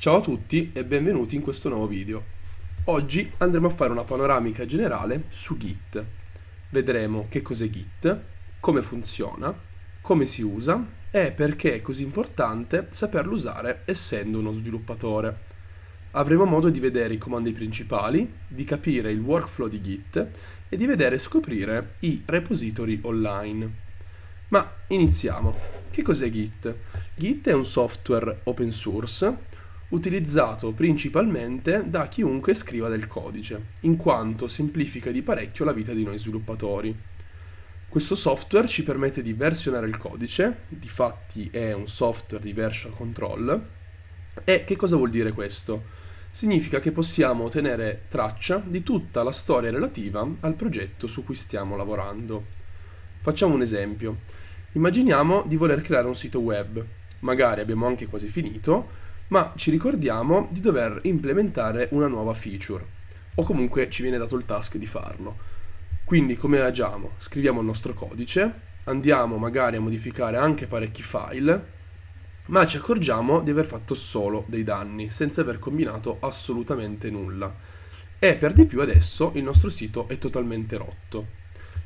Ciao a tutti e benvenuti in questo nuovo video. Oggi andremo a fare una panoramica generale su Git. Vedremo che cos'è Git, come funziona, come si usa e perché è così importante saperlo usare essendo uno sviluppatore. Avremo modo di vedere i comandi principali, di capire il workflow di Git e di vedere e scoprire i repository online. Ma iniziamo. Che cos'è Git? Git è un software open source utilizzato principalmente da chiunque scriva del codice, in quanto semplifica di parecchio la vita di noi sviluppatori. Questo software ci permette di versionare il codice, difatti è un software di version control, e che cosa vuol dire questo? Significa che possiamo tenere traccia di tutta la storia relativa al progetto su cui stiamo lavorando. Facciamo un esempio. Immaginiamo di voler creare un sito web, magari abbiamo anche quasi finito, ma ci ricordiamo di dover implementare una nuova feature, o comunque ci viene dato il task di farlo. Quindi come agiamo? Scriviamo il nostro codice, andiamo magari a modificare anche parecchi file, ma ci accorgiamo di aver fatto solo dei danni, senza aver combinato assolutamente nulla. E per di più adesso il nostro sito è totalmente rotto.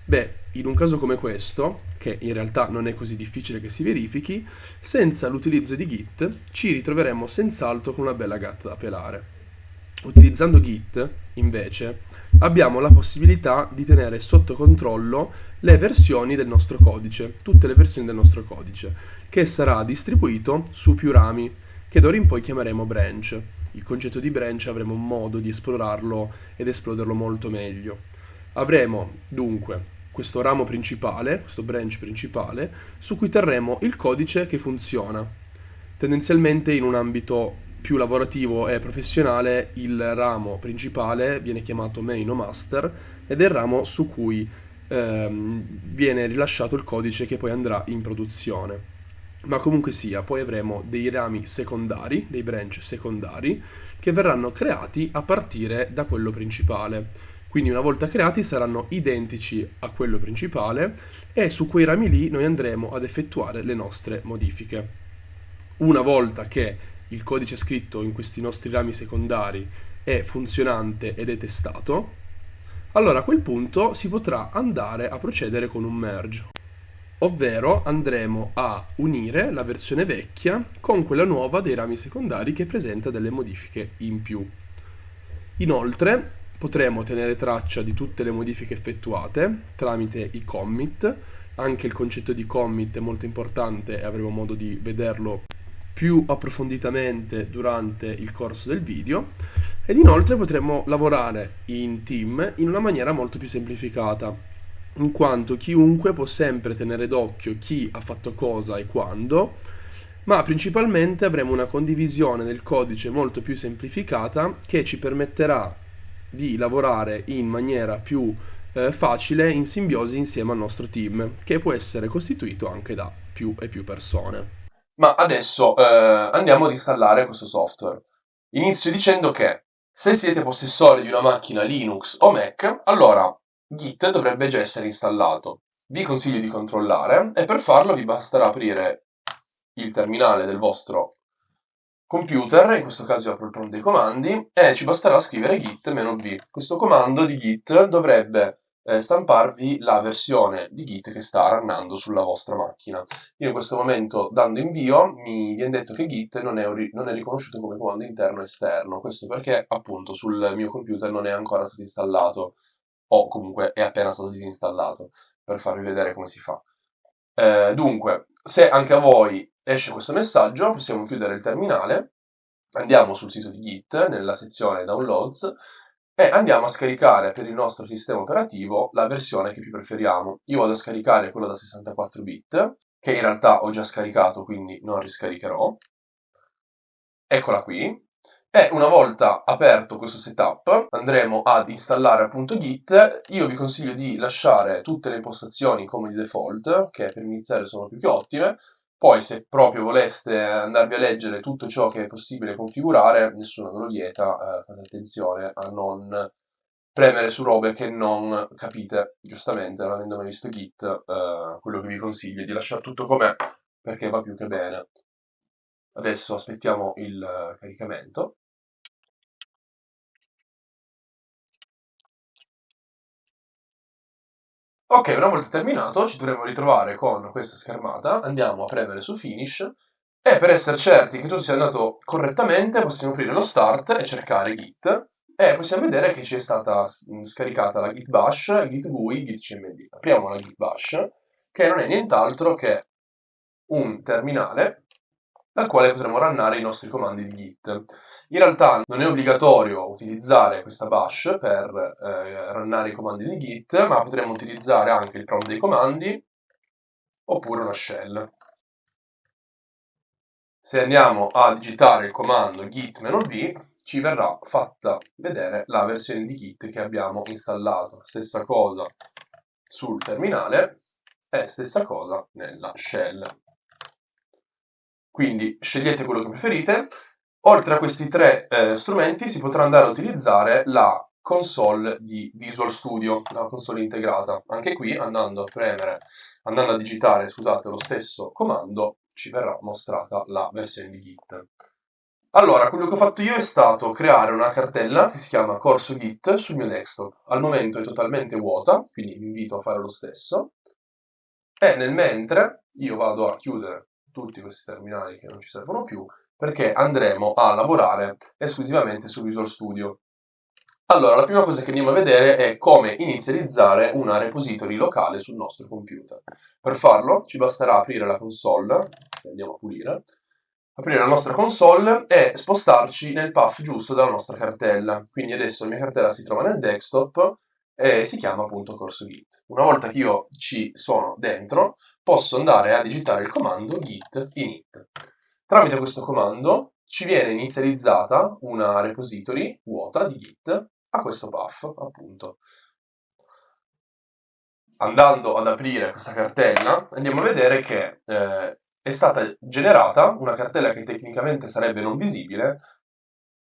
Beh, in un caso come questo, che in realtà non è così difficile che si verifichi, senza l'utilizzo di Git ci ritroveremo senz'altro con una bella gatta da pelare. Utilizzando Git, invece, abbiamo la possibilità di tenere sotto controllo le versioni del nostro codice, tutte le versioni del nostro codice, che sarà distribuito su più rami, che d'ora in poi chiameremo branch. Il concetto di branch avremo modo di esplorarlo ed esploderlo molto meglio. Avremo dunque questo ramo principale, questo branch principale, su cui terremo il codice che funziona. Tendenzialmente in un ambito più lavorativo e professionale il ramo principale viene chiamato main o master ed è il ramo su cui ehm, viene rilasciato il codice che poi andrà in produzione. Ma comunque sia, poi avremo dei rami secondari, dei branch secondari, che verranno creati a partire da quello principale. Quindi una volta creati saranno identici a quello principale e su quei rami lì noi andremo ad effettuare le nostre modifiche. Una volta che il codice scritto in questi nostri rami secondari è funzionante ed è testato, allora a quel punto si potrà andare a procedere con un merge, ovvero andremo a unire la versione vecchia con quella nuova dei rami secondari che presenta delle modifiche in più. Inoltre potremo tenere traccia di tutte le modifiche effettuate tramite i commit, anche il concetto di commit è molto importante e avremo modo di vederlo più approfonditamente durante il corso del video. Ed inoltre potremo lavorare in team in una maniera molto più semplificata in quanto chiunque può sempre tenere d'occhio chi ha fatto cosa e quando ma principalmente avremo una condivisione del codice molto più semplificata che ci permetterà di lavorare in maniera più eh, facile in simbiosi insieme al nostro team, che può essere costituito anche da più e più persone. Ma adesso eh, andiamo ad installare questo software. Inizio dicendo che se siete possessori di una macchina Linux o Mac, allora Git dovrebbe già essere installato. Vi consiglio di controllare e per farlo vi basterà aprire il terminale del vostro computer, in questo caso apro il prompt dei comandi, e ci basterà scrivere git-v. Questo comando di git dovrebbe eh, stamparvi la versione di git che sta runnando sulla vostra macchina. Io in questo momento, dando invio, mi viene detto che git non è, non è riconosciuto come comando interno o esterno, questo perché appunto sul mio computer non è ancora stato installato, o comunque è appena stato disinstallato, per farvi vedere come si fa. Eh, dunque, se anche a voi esce questo messaggio, possiamo chiudere il terminale, andiamo sul sito di Git, nella sezione Downloads, e andiamo a scaricare per il nostro sistema operativo la versione che più preferiamo. Io vado a scaricare quella da 64 bit, che in realtà ho già scaricato, quindi non riscaricherò. Eccola qui. E una volta aperto questo setup andremo ad installare appunto Git. Io vi consiglio di lasciare tutte le impostazioni come di default, che per iniziare sono più che ottime, poi se proprio voleste andarvi a leggere tutto ciò che è possibile configurare, nessuno ve lo vieta, eh, fate attenzione a non premere su robe che non capite, giustamente, non avendo mai visto Git, eh, quello che vi consiglio è di lasciare tutto com'è, perché va più che bene. Adesso aspettiamo il eh, caricamento. Ok, una volta terminato ci dovremo ritrovare con questa schermata, andiamo a premere su Finish. E per essere certi che tutto sia andato correttamente possiamo aprire lo Start e cercare Git. E possiamo vedere che ci è stata scaricata la Git Bash, Git GUI, Git CMD. Apriamo la Git Bash che non è nient'altro che un terminale dal quale potremo runnare i nostri comandi di Git. In realtà non è obbligatorio utilizzare questa bash per eh, runnare i comandi di Git, ma potremo utilizzare anche il prompt dei comandi oppure una shell. Se andiamo a digitare il comando git-v, ci verrà fatta vedere la versione di Git che abbiamo installato. Stessa cosa sul terminale e stessa cosa nella shell. Quindi scegliete quello che preferite. Oltre a questi tre eh, strumenti si potrà andare a utilizzare la console di Visual Studio, la console integrata. Anche qui andando a premere, andando a digitare, scusate, lo stesso comando, ci verrà mostrata la versione di Git. Allora, quello che ho fatto io è stato creare una cartella che si chiama corso Git sul mio desktop. Al momento è totalmente vuota, quindi vi invito a fare lo stesso. E nel mentre io vado a chiudere tutti questi terminali che non ci servono più, perché andremo a lavorare esclusivamente su Visual Studio. Allora, la prima cosa che andiamo a vedere è come inizializzare una repository locale sul nostro computer. Per farlo ci basterà aprire la console, che andiamo a pulire, aprire la nostra console e spostarci nel path giusto della nostra cartella. Quindi adesso la mia cartella si trova nel desktop e si chiama appunto corso git. Una volta che io ci sono dentro, posso andare a digitare il comando git init. Tramite questo comando ci viene inizializzata una repository vuota di git a questo path, appunto. Andando ad aprire questa cartella, andiamo a vedere che eh, è stata generata una cartella che tecnicamente sarebbe non visibile,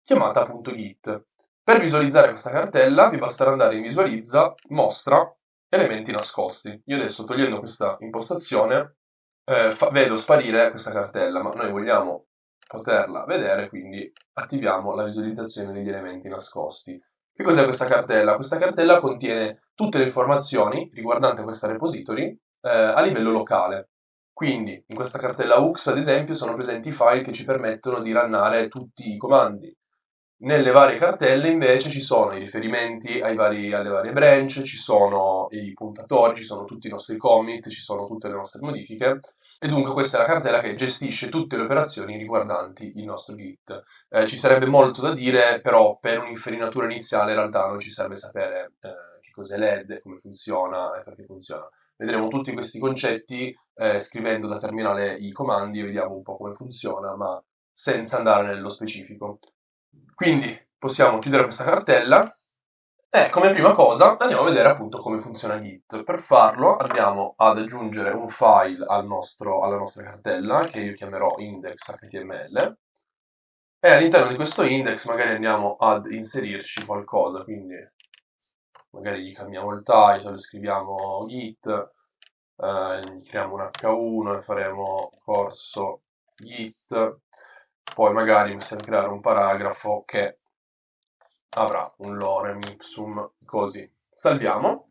chiamata appunto git. Per visualizzare questa cartella vi basterà andare in visualizza, mostra elementi nascosti. Io adesso togliendo questa impostazione eh, vedo sparire questa cartella, ma noi vogliamo poterla vedere, quindi attiviamo la visualizzazione degli elementi nascosti. Che cos'è questa cartella? Questa cartella contiene tutte le informazioni riguardanti questa repository eh, a livello locale. Quindi in questa cartella UX, ad esempio, sono presenti i file che ci permettono di runnare tutti i comandi, nelle varie cartelle invece ci sono i riferimenti vari, alle varie branch, ci sono i puntatori, ci sono tutti i nostri commit, ci sono tutte le nostre modifiche e dunque questa è la cartella che gestisce tutte le operazioni riguardanti il nostro Git. Eh, ci sarebbe molto da dire, però per un'infarinatura iniziale in realtà non ci serve sapere eh, che cos'è l'ED, come funziona e perché funziona. Vedremo tutti questi concetti eh, scrivendo da terminale i comandi e vediamo un po' come funziona, ma senza andare nello specifico. Quindi possiamo chiudere questa cartella. E come prima cosa andiamo a vedere appunto come funziona Git. Per farlo andiamo ad aggiungere un file al nostro, alla nostra cartella che io chiamerò index.html e all'interno di questo index magari andiamo ad inserirci qualcosa, quindi magari gli cambiamo il title, scriviamo git, eh, creiamo un h1 e faremo corso git poi magari possiamo creare un paragrafo che avrà un lorem ipsum così. Salviamo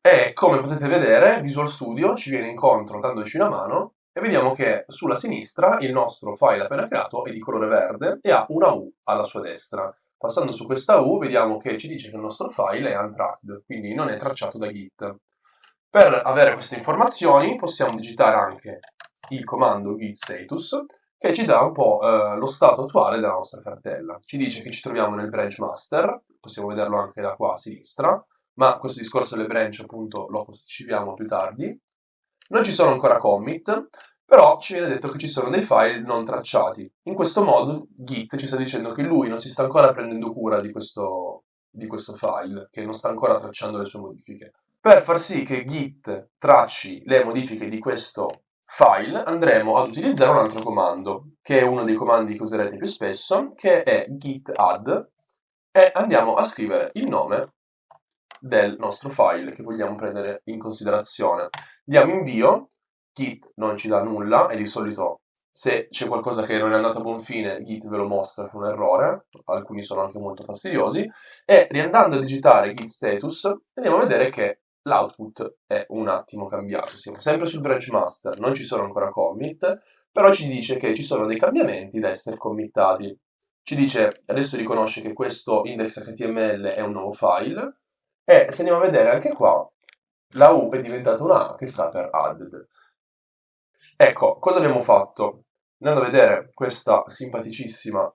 e come potete vedere Visual Studio ci viene incontro dandoci una mano e vediamo che sulla sinistra il nostro file appena creato è di colore verde e ha una U alla sua destra. Passando su questa U vediamo che ci dice che il nostro file è untracked, quindi non è tracciato da Git. Per avere queste informazioni possiamo digitare anche il comando git status che ci dà un po' eh, lo stato attuale della nostra cartella. Ci dice che ci troviamo nel branch master, possiamo vederlo anche da qua a sinistra, ma questo discorso delle branch appunto lo posticipiamo più tardi. Non ci sono ancora commit, però ci viene detto che ci sono dei file non tracciati. In questo modo Git ci sta dicendo che lui non si sta ancora prendendo cura di questo, di questo file, che non sta ancora tracciando le sue modifiche. Per far sì che Git tracci le modifiche di questo file andremo ad utilizzare un altro comando, che è uno dei comandi che userete più spesso, che è git add, e andiamo a scrivere il nome del nostro file che vogliamo prendere in considerazione. Diamo invio, git non ci dà nulla e di solito Se c'è qualcosa che non è andato a buon fine, Git ve lo mostra è un errore, alcuni sono anche molto fastidiosi, e riandando a digitare git status andiamo a vedere che l'output è un attimo cambiato. Siamo sempre sul branch master, non ci sono ancora commit, però ci dice che ci sono dei cambiamenti da essere committati. Ci dice, adesso riconosce che questo index.html è un nuovo file, e se andiamo a vedere anche qua, la U è diventata una A che sta per added. Ecco, cosa abbiamo fatto? Andando a vedere questa simpaticissima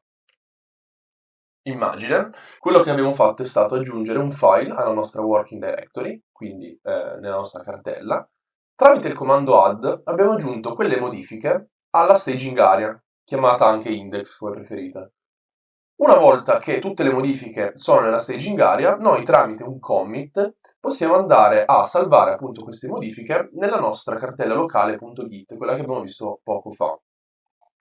immagine, quello che abbiamo fatto è stato aggiungere un file alla nostra working directory, quindi eh, nella nostra cartella. Tramite il comando add abbiamo aggiunto quelle modifiche alla staging area, chiamata anche index come preferite. Una volta che tutte le modifiche sono nella staging area, noi tramite un commit possiamo andare a salvare appunto queste modifiche nella nostra cartella locale.git, quella che abbiamo visto poco fa.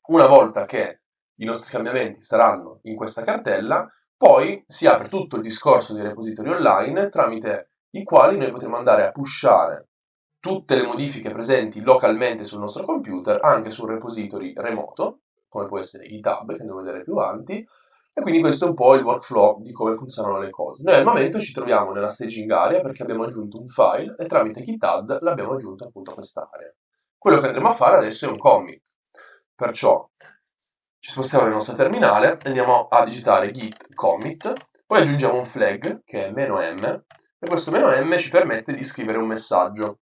Una volta che i nostri cambiamenti saranno in questa cartella, poi si apre tutto il discorso dei repository online tramite i quali noi potremo andare a pushare tutte le modifiche presenti localmente sul nostro computer anche su un repository remoto, come può essere GitHub, che andiamo a vedere più avanti, e quindi questo è un po' il workflow di come funzionano le cose. Noi al momento ci troviamo nella staging area perché abbiamo aggiunto un file e tramite GitHub l'abbiamo aggiunto appunto a quest'area. Quello che andremo a fare adesso è un commit. Perciò ci spostiamo nel nostro terminale, andiamo a digitare git commit, poi aggiungiamo un flag che è "-m" e questo "-m" ci permette di scrivere un messaggio.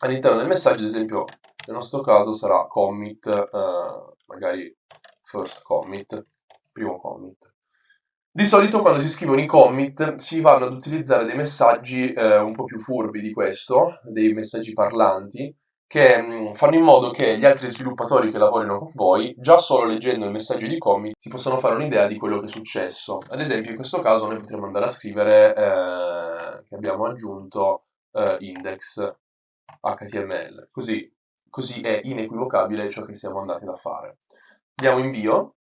All'interno del messaggio, ad esempio, nel nostro caso sarà commit, eh, magari first commit, primo commit. Di solito quando si scrivono i commit si vanno ad utilizzare dei messaggi eh, un po' più furbi di questo, dei messaggi parlanti, che mm, fanno in modo che gli altri sviluppatori che lavorino con voi, già solo leggendo il messaggio di commit, si possono fare un'idea di quello che è successo. Ad esempio in questo caso noi potremmo andare a scrivere eh, che abbiamo aggiunto eh, index HTML, così, così è inequivocabile ciò che siamo andati a fare. Diamo invio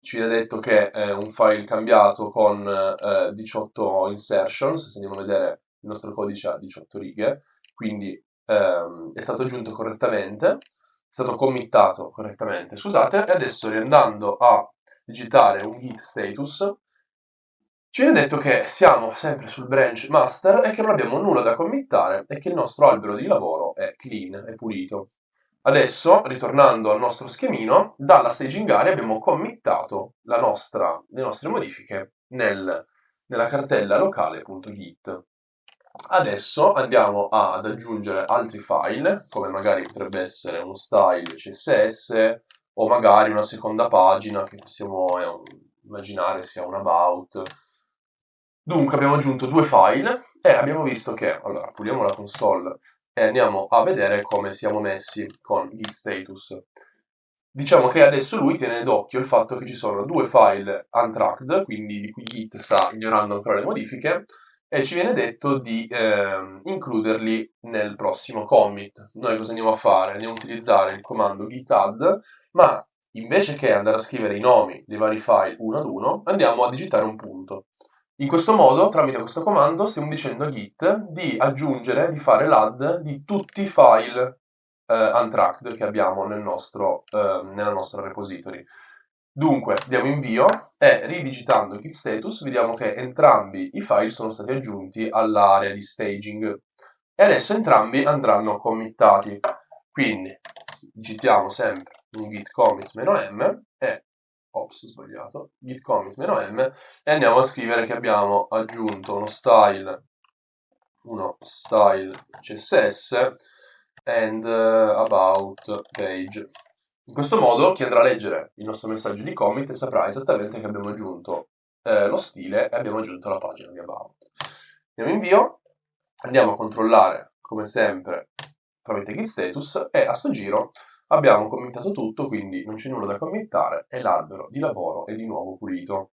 ci viene detto che è un file cambiato con eh, 18 insertions, se andiamo a vedere il nostro codice ha 18 righe, quindi ehm, è stato aggiunto correttamente, è stato committato correttamente, scusate, e adesso riandando a digitare un git status, ci viene detto che siamo sempre sul branch master e che non abbiamo nulla da committare e che il nostro albero di lavoro è clean, è pulito. Adesso, ritornando al nostro schemino, dalla staging area abbiamo committato nostra, le nostre modifiche nel, nella cartella locale.git. Adesso andiamo ad aggiungere altri file, come magari potrebbe essere uno style CSS o magari una seconda pagina che possiamo eh, immaginare sia un about. Dunque abbiamo aggiunto due file e abbiamo visto che, allora puliamo la console e andiamo a vedere come siamo messi con git status. Diciamo che adesso lui tiene d'occhio il fatto che ci sono due file untracked, quindi di cui git sta ignorando ancora le modifiche, e ci viene detto di eh, includerli nel prossimo commit. Noi cosa andiamo a fare? Andiamo a utilizzare il comando git add, ma invece che andare a scrivere i nomi dei vari file uno ad uno, andiamo a digitare un punto. In questo modo, tramite questo comando, stiamo dicendo a Git di aggiungere, di fare l'add di tutti i file eh, untracked che abbiamo nel nostro, eh, nella nostra repository. Dunque, diamo invio e ridigitando git status vediamo che entrambi i file sono stati aggiunti all'area di staging e adesso entrambi andranno committati. Quindi digitiamo sempre un git commit-m e ops, sbagliato, git commit "-m" e andiamo a scrivere che abbiamo aggiunto uno style, uno style CSS and uh, about page. In questo modo chi andrà a leggere il nostro messaggio di commit saprà esattamente che abbiamo aggiunto eh, lo stile e abbiamo aggiunto la pagina di about. Andiamo invio, andiamo a controllare come sempre tramite git status e a sto giro Abbiamo commentato tutto, quindi non c'è nulla da commentare e l'albero di lavoro è di nuovo pulito.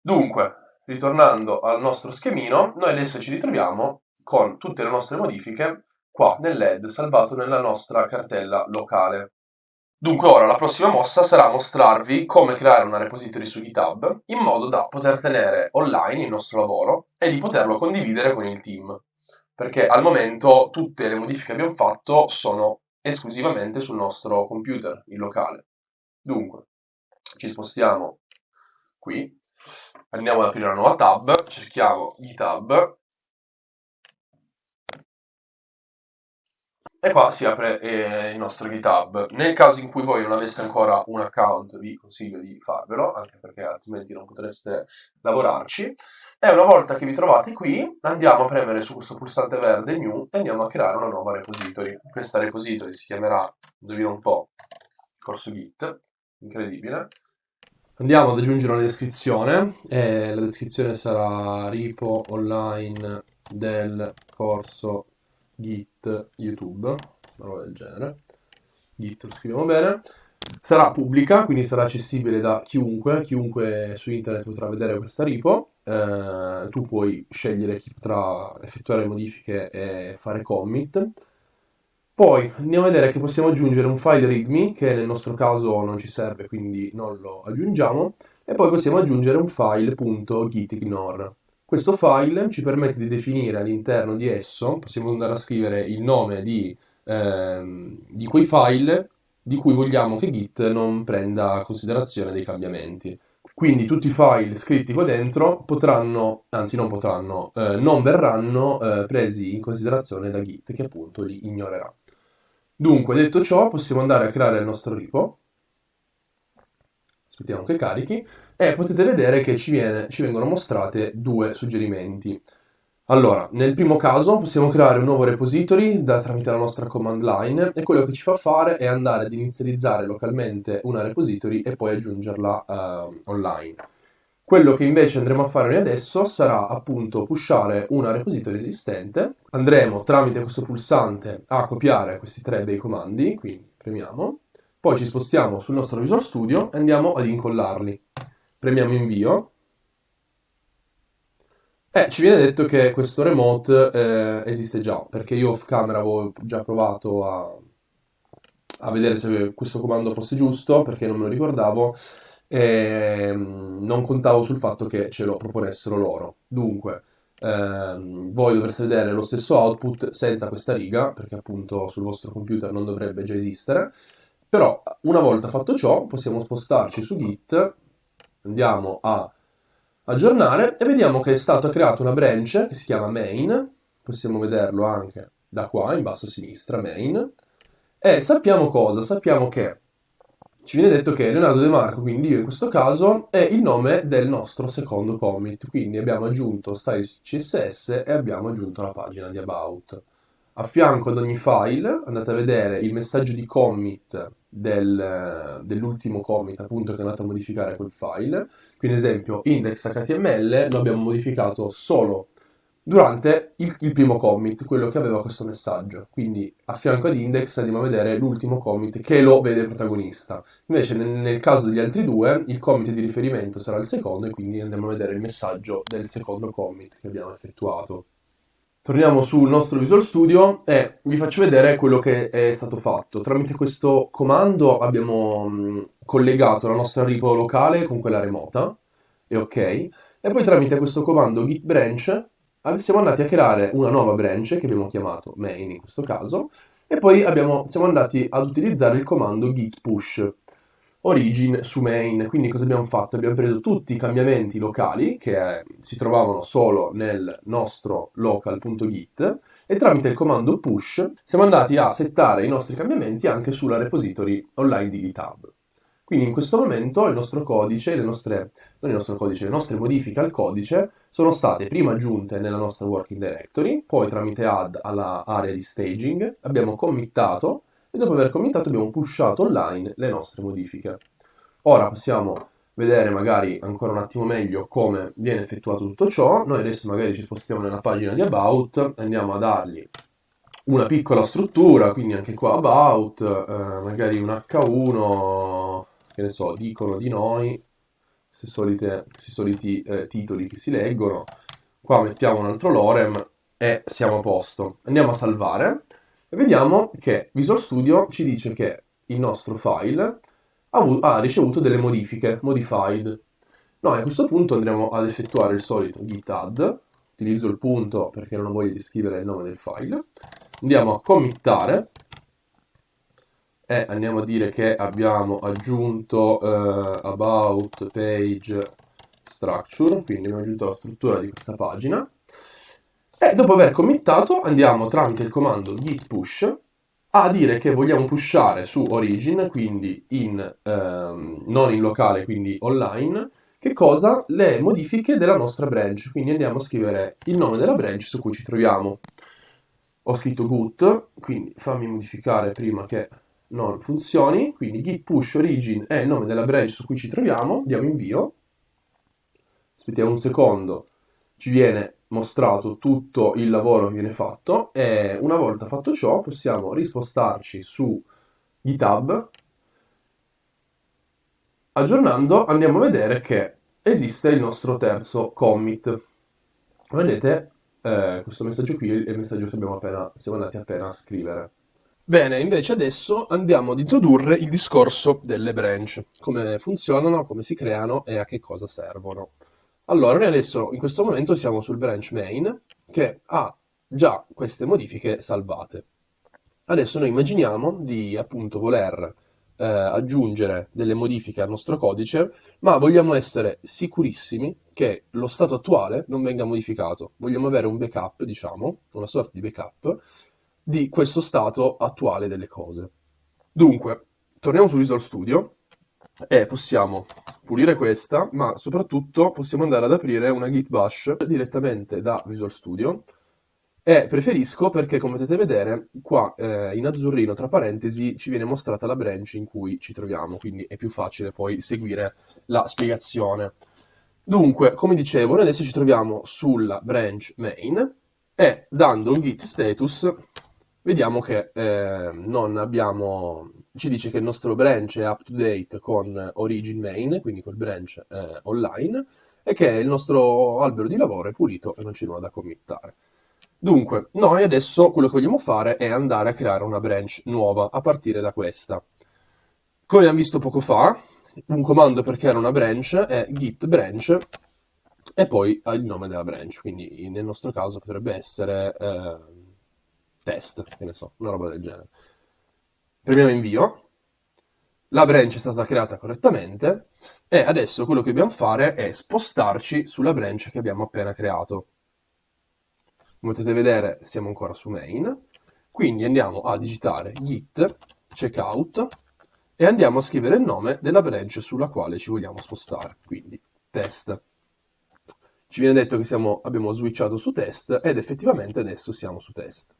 Dunque, ritornando al nostro schemino, noi adesso ci ritroviamo con tutte le nostre modifiche qua nell'ed salvato nella nostra cartella locale. Dunque ora la prossima mossa sarà mostrarvi come creare una repository su GitHub in modo da poter tenere online il nostro lavoro e di poterlo condividere con il team. Perché al momento tutte le modifiche che abbiamo fatto sono esclusivamente sul nostro computer, il locale. Dunque, ci spostiamo qui, andiamo ad aprire una nuova tab, cerchiamo GitHub E qua si apre eh, il nostro GitHub. Nel caso in cui voi non aveste ancora un account, vi consiglio di farvelo, anche perché altrimenti non potreste lavorarci. E una volta che vi trovate qui, andiamo a premere su questo pulsante verde New e andiamo a creare una nuova repository. Questa repository si chiamerà, indovino un po', corso Git, incredibile. Andiamo ad aggiungere una descrizione, e la descrizione sarà repo online del corso Git YouTube, una roba del genere. Git lo scriviamo bene. Sarà pubblica, quindi sarà accessibile da chiunque, chiunque su internet potrà vedere questa repo. Eh, tu puoi scegliere chi potrà effettuare modifiche e fare commit. Poi andiamo a vedere che possiamo aggiungere un file readme, che nel nostro caso non ci serve, quindi non lo aggiungiamo. E poi possiamo aggiungere un file .gitignore. Questo file ci permette di definire all'interno di esso, possiamo andare a scrivere il nome di, ehm, di quei file di cui vogliamo che Git non prenda considerazione dei cambiamenti. Quindi tutti i file scritti qua dentro potranno, anzi non potranno, eh, non verranno eh, presi in considerazione da Git che appunto li ignorerà. Dunque, detto ciò, possiamo andare a creare il nostro repo. Aspettiamo che carichi e potete vedere che ci, viene, ci vengono mostrate due suggerimenti. Allora, nel primo caso possiamo creare un nuovo repository da, tramite la nostra command line e quello che ci fa fare è andare ad inizializzare localmente una repository e poi aggiungerla uh, online. Quello che invece andremo a fare noi adesso sarà appunto pushare una repository esistente. Andremo tramite questo pulsante a copiare questi tre bei comandi, quindi premiamo. Poi ci spostiamo sul nostro Visual Studio e andiamo ad incollarli premiamo invio e ci viene detto che questo remote eh, esiste già, perché io off camera avevo già provato a, a, vedere se questo comando fosse giusto, perché non me lo ricordavo, e mm, non contavo sul fatto che ce lo proponessero loro. Dunque, ehm, voi dovreste vedere lo stesso output senza questa riga, perché appunto sul vostro computer non dovrebbe già esistere, però una volta fatto ciò possiamo spostarci su Git andiamo a aggiornare e vediamo che è stata creata una branch che si chiama main, possiamo vederlo anche da qua in basso a sinistra, main, e sappiamo cosa? Sappiamo che ci viene detto che Leonardo De Marco, quindi io in questo caso, è il nome del nostro secondo commit, quindi abbiamo aggiunto styles CSS e abbiamo aggiunto la pagina di about. A fianco ad ogni file andate a vedere il messaggio di commit del, dell'ultimo commit appunto che è andato a modificare quel file. Quindi ad esempio index.html lo abbiamo modificato solo durante il, il, primo commit, quello che aveva questo messaggio. Quindi a fianco ad index andiamo a vedere l'ultimo commit che lo vede protagonista. Invece nel, nel, caso degli altri due il commit di riferimento sarà il secondo e quindi andiamo a vedere il messaggio del secondo commit che abbiamo effettuato. Torniamo sul nostro Visual Studio e vi faccio vedere quello che è stato fatto. Tramite questo comando abbiamo mm, collegato la nostra repo locale con quella remota, e ok, e poi tramite questo comando git branch siamo andati a creare una nuova branch che abbiamo chiamato main in questo caso, e poi abbiamo, siamo andati ad utilizzare il comando git push origin su main. Quindi cosa abbiamo fatto? Abbiamo preso tutti i cambiamenti locali che eh, si trovavano solo nel nostro local.git e tramite il comando push siamo andati a settare i nostri cambiamenti anche sulla repository online di GitHub. Quindi in questo momento il nostro codice, le nostre, non il nostro codice, le nostre modifiche al codice sono state prima aggiunte nella nostra working directory, poi tramite add alla area di staging abbiamo committato e dopo aver commentato abbiamo pushato online le nostre modifiche. Ora possiamo vedere magari ancora un attimo meglio come viene effettuato tutto ciò. Noi adesso magari ci spostiamo nella pagina di About, andiamo a dargli una piccola struttura, quindi anche qua About, eh, magari un H1, che ne so, dicono di noi, questi soliti, eh, titoli che si leggono. Qua mettiamo un altro lorem e siamo a posto. Andiamo a salvare vediamo che Visual Studio ci dice che il nostro file ha, ha ricevuto delle modifiche, modified. Noi a questo punto andremo ad effettuare il solito git add, utilizzo il punto perché non ho voglia di scrivere il nome del file, andiamo a committare e andiamo a dire che abbiamo aggiunto uh, about page structure, quindi abbiamo aggiunto la struttura di questa pagina. E dopo aver committato andiamo tramite il comando git push a dire che vogliamo pushare su origin, quindi in, ehm, non in locale, quindi online, che cosa? Le modifiche della nostra branch. Quindi andiamo a scrivere il nome della branch su cui ci troviamo. Ho scritto gut, quindi fammi modificare prima che non funzioni. Quindi git push origin è il nome della branch su cui ci troviamo. Diamo invio. Aspettiamo un secondo. Ci viene mostrato tutto il lavoro che viene fatto e una volta fatto ciò possiamo rispostarci su GitHub. Aggiornando andiamo a vedere che esiste il nostro terzo commit. Vedete eh, questo messaggio qui è il messaggio che appena, siamo andati appena a scrivere. Bene, invece adesso andiamo ad introdurre il discorso delle branch, come funzionano, come si creano e a che cosa servono. Allora, noi adesso in questo momento siamo sul branch main che ha già queste modifiche salvate. Adesso noi immaginiamo di appunto voler eh, aggiungere delle modifiche al nostro codice, ma vogliamo essere sicurissimi che lo stato attuale non venga modificato. Vogliamo avere un backup, diciamo, una sorta di backup di questo stato attuale delle cose. Dunque, torniamo su Visual Studio e possiamo pulire questa, ma soprattutto possiamo andare ad aprire una git bash direttamente da Visual Studio e preferisco perché come potete vedere qua eh, in azzurrino tra parentesi ci viene mostrata la branch in cui ci troviamo, quindi è più facile poi seguire la spiegazione. Dunque, come dicevo, noi adesso ci troviamo sulla branch main e dando un git status vediamo che eh, non abbiamo ci dice che il nostro branch è up to date con origin main, quindi col branch eh, online, e che il nostro albero di lavoro è pulito e non c'è nulla da committare. Dunque, noi adesso quello che vogliamo fare è andare a creare una branch nuova a partire da questa. Come abbiamo visto poco fa, un comando per creare una branch è git branch e poi il nome della branch, quindi nel nostro caso potrebbe essere eh, test, che ne so, una roba del genere premiamo invio, la branch è stata creata correttamente e adesso quello che dobbiamo fare è spostarci sulla branch che abbiamo appena creato. Come potete vedere siamo ancora su main, quindi andiamo a digitare git checkout e andiamo a scrivere il nome della branch sulla quale ci vogliamo spostare, quindi test. Ci viene detto che siamo, abbiamo switchato su test ed effettivamente adesso siamo su test.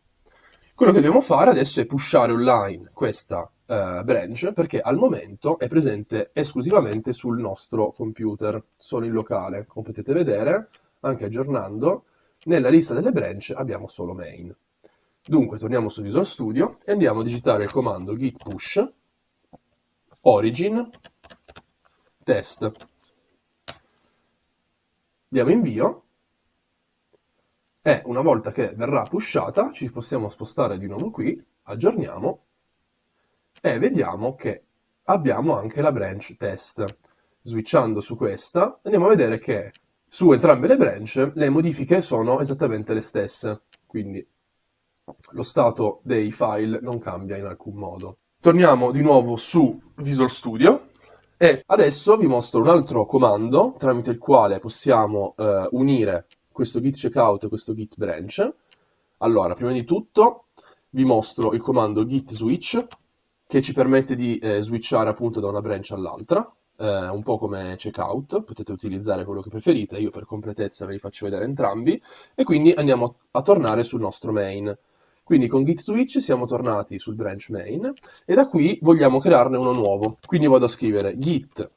Quello che dobbiamo fare adesso è pushare online questa uh, branch perché al momento è presente esclusivamente sul nostro computer, solo in locale. Come potete vedere, anche aggiornando, nella lista delle branch abbiamo solo main. Dunque torniamo su Visual Studio e andiamo a digitare il comando git push origin test. Diamo invio e una volta che verrà pushata ci possiamo spostare di nuovo qui, aggiorniamo e vediamo che abbiamo anche la branch test. Switchando su questa andiamo a vedere che su entrambe le branch le modifiche sono esattamente le stesse, quindi lo stato dei file non cambia in alcun modo. Torniamo di nuovo su Visual Studio e adesso vi mostro un altro comando tramite il quale possiamo eh, unire questo git checkout e questo git branch. Allora, prima di tutto vi mostro il comando git switch che ci permette di eh, switchare appunto da una branch all'altra, eh, un po' come checkout, potete utilizzare quello che preferite, io per completezza ve li faccio vedere entrambi, e quindi andiamo a tornare sul nostro main. Quindi con git switch siamo tornati sul branch main e da qui vogliamo crearne uno nuovo. Quindi vado a scrivere git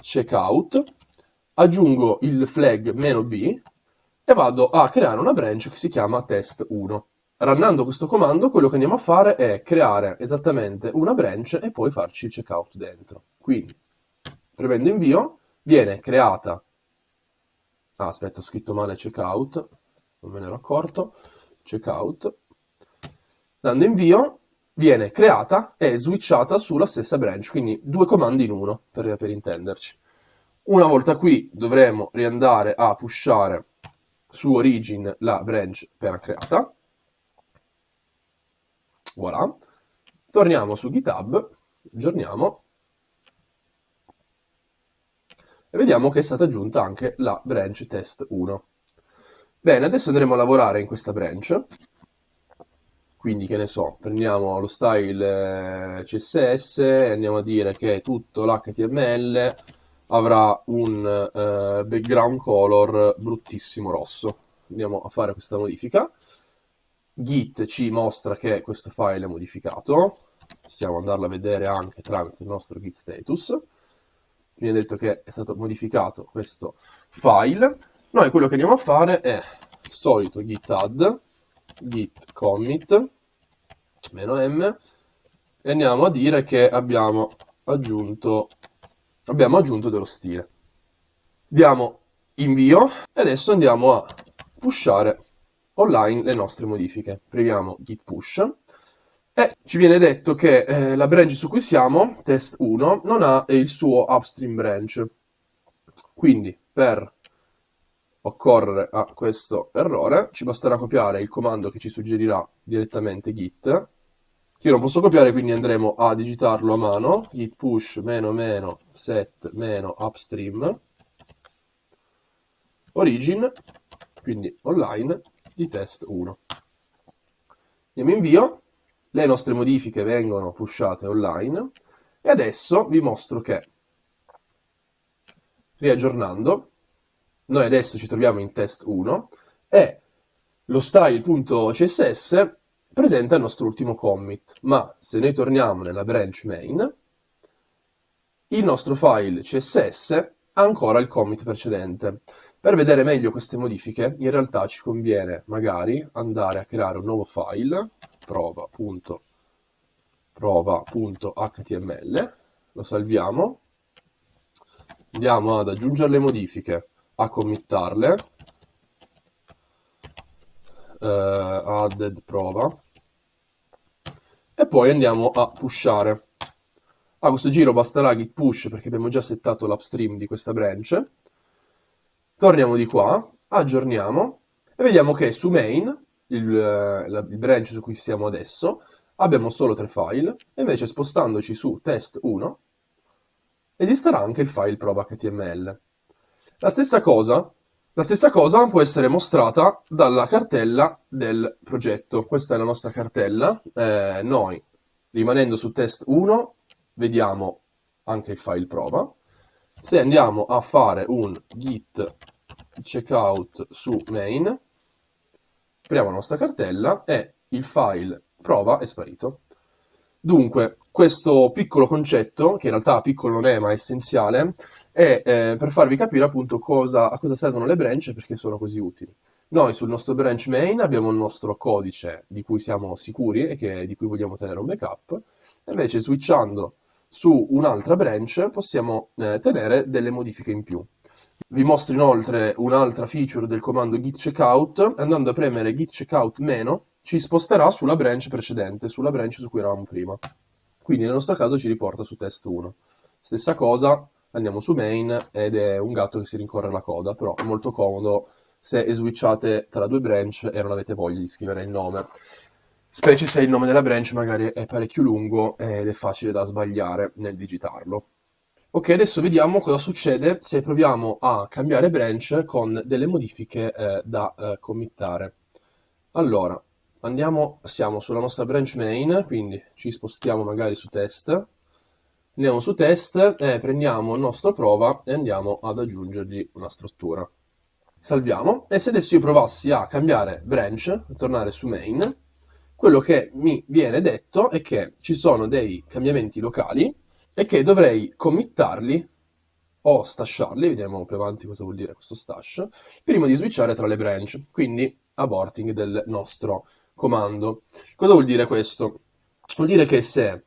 checkout, aggiungo il flag "-b e vado a creare una branch che si chiama test1. Runnando questo comando, quello che andiamo a fare è creare esattamente una branch e poi farci il checkout dentro. Quindi, premendo invio, viene creata... Ah, aspetta, ho scritto male checkout, non me ne ero accorto. Checkout. Dando invio, viene creata e switchata sulla stessa branch, quindi due comandi in uno, per, per intenderci. Una volta qui dovremo riandare a pushare su origin la branch appena creata. Voilà. Torniamo su GitHub, aggiorniamo e vediamo che è stata aggiunta anche la branch test 1. Bene, adesso andremo a lavorare in questa branch, quindi che ne so, prendiamo lo style eh, CSS andiamo a dire che tutto l'HTML avrà un uh, background color bruttissimo rosso. Andiamo a fare questa modifica. Git ci mostra che questo file è modificato, possiamo andarlo a vedere anche tramite il nostro git status viene detto che è stato modificato questo file. Noi quello che andiamo a fare è solito git add, git commit, meno m, e andiamo a dire che abbiamo aggiunto, abbiamo aggiunto dello stile. Diamo invio e adesso andiamo a pushare online le nostre modifiche. Premiamo git push e ci viene detto che eh, la branch su cui siamo, test 1, non ha il suo upstream branch. Quindi per occorrere a questo errore ci basterà copiare il comando che ci suggerirà direttamente git io non posso copiare quindi andremo a digitarlo a mano. Git push meno meno set meno upstream. Origin quindi online di test 1 andiamo invio le nostre modifiche vengono pushate online. E adesso vi mostro che riaggiornando noi adesso ci troviamo in test 1 e lo style.css presenta il nostro ultimo commit. Ma se noi torniamo nella branch main il nostro file css ha ancora il commit precedente. Per vedere meglio queste modifiche in realtà ci conviene magari andare a creare un nuovo file prova.prova.html, lo salviamo, andiamo ad aggiungere le modifiche, a committarle, uh, added prova, e poi andiamo a pushare. A questo giro basterà git push perché abbiamo già settato l'upstream di questa branch. Torniamo di qua, aggiorniamo e vediamo che su main il, eh, la, il branch su cui siamo adesso, abbiamo solo tre file, e invece spostandoci su test 1 esisterà anche il file prova.html. La stessa cosa, la stessa cosa può essere mostrata dalla cartella del progetto. Questa è la nostra cartella. Eh, noi, rimanendo su test 1, vediamo anche il file prova. Se andiamo a fare un git checkout su main, apriamo la nostra cartella e il file prova è sparito. Dunque, questo piccolo concetto, che in realtà piccolo non è ma è essenziale, è eh, per farvi capire appunto cosa, a cosa servono le branch e perché sono così utili. Noi sul nostro branch main abbiamo il nostro codice di cui siamo sicuri e che, di cui vogliamo tenere un backup, invece switchando su un'altra branch possiamo eh, tenere delle modifiche in più. Vi mostro inoltre un'altra feature del comando git checkout, andando a premere git checkout meno, ci sposterà sulla branch precedente, sulla branch su cui eravamo prima. Quindi nel nostro caso ci riporta su test 1. Stessa cosa, andiamo su main ed è un gatto che si rincorre la coda, però è molto comodo se switchate tra due branch e non avete voglia di scrivere il nome. Specie se il nome della branch magari è parecchio lungo ed è facile da sbagliare nel digitarlo. Ok, adesso vediamo cosa succede se proviamo a cambiare branch con delle modifiche eh, da eh, committare. Allora, andiamo, siamo sulla nostra branch main, quindi ci spostiamo magari su test, andiamo su test e prendiamo il nostro prova e andiamo ad aggiungergli una struttura. Salviamo, e se adesso io provassi a cambiare branch, tornare su main, quello che mi viene detto è che ci sono dei cambiamenti locali e che dovrei committarli o stasharli, vediamo più avanti cosa vuol dire questo stash, prima di switchare tra le branch, quindi aborting del nostro comando. Cosa vuol dire questo? Vuol dire che se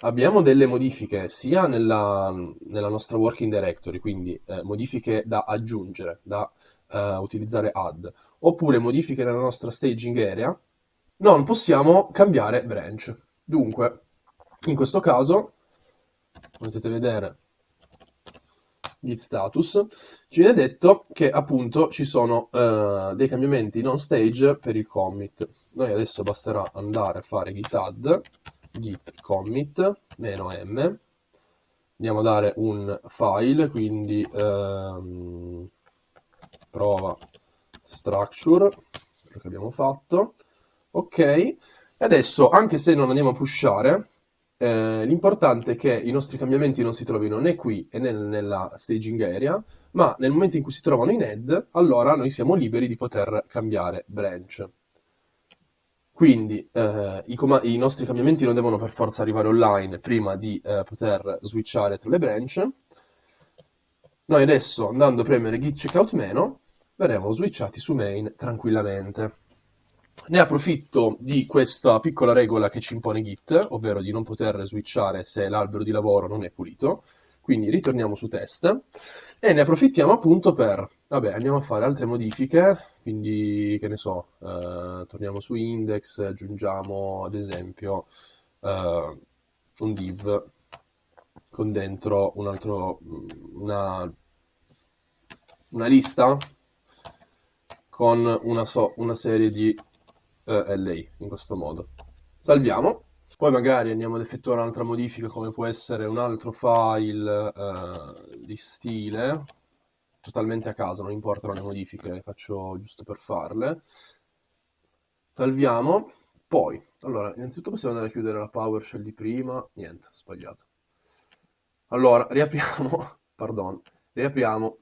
abbiamo delle modifiche sia nella, nella nostra working directory, quindi eh, modifiche da aggiungere, da eh, utilizzare add, oppure modifiche nella nostra staging area, non possiamo cambiare branch. Dunque, in questo caso potete vedere git status, ci viene detto che appunto ci sono uh, dei cambiamenti non stage per il commit. Noi adesso basterà andare a fare git add git commit meno m. Andiamo a dare un file quindi ehm, prova structure quello che abbiamo fatto. Ok. E adesso anche se non andiamo a pushare eh, l'importante è che i nostri cambiamenti non si trovino né qui né nella staging area ma nel momento in cui si trovano in head allora noi siamo liberi di poter cambiare branch quindi eh, i, i, nostri cambiamenti non devono per forza arrivare online prima di eh, poter switchare tra le branch. Noi adesso andando a premere git checkout meno verremo switchati su main tranquillamente. Ne approfitto di questa piccola regola che ci impone Git, ovvero di non poter switchare se l'albero di lavoro non è pulito. Quindi ritorniamo su test e ne approfittiamo appunto per, vabbè, andiamo a fare altre modifiche, quindi che ne so, eh, torniamo su index, aggiungiamo ad esempio eh, un div con dentro un altro, una, una lista con una, so, una serie di eh, LA in questo modo. Salviamo poi magari andiamo ad effettuare un'altra modifica come può essere un altro file eh, di stile, totalmente a caso, non importano le modifiche, le faccio giusto per farle. Salviamo, poi, allora, innanzitutto possiamo andare a chiudere la PowerShell di prima, niente, sbagliato. Allora, riapriamo, pardon, riapriamo,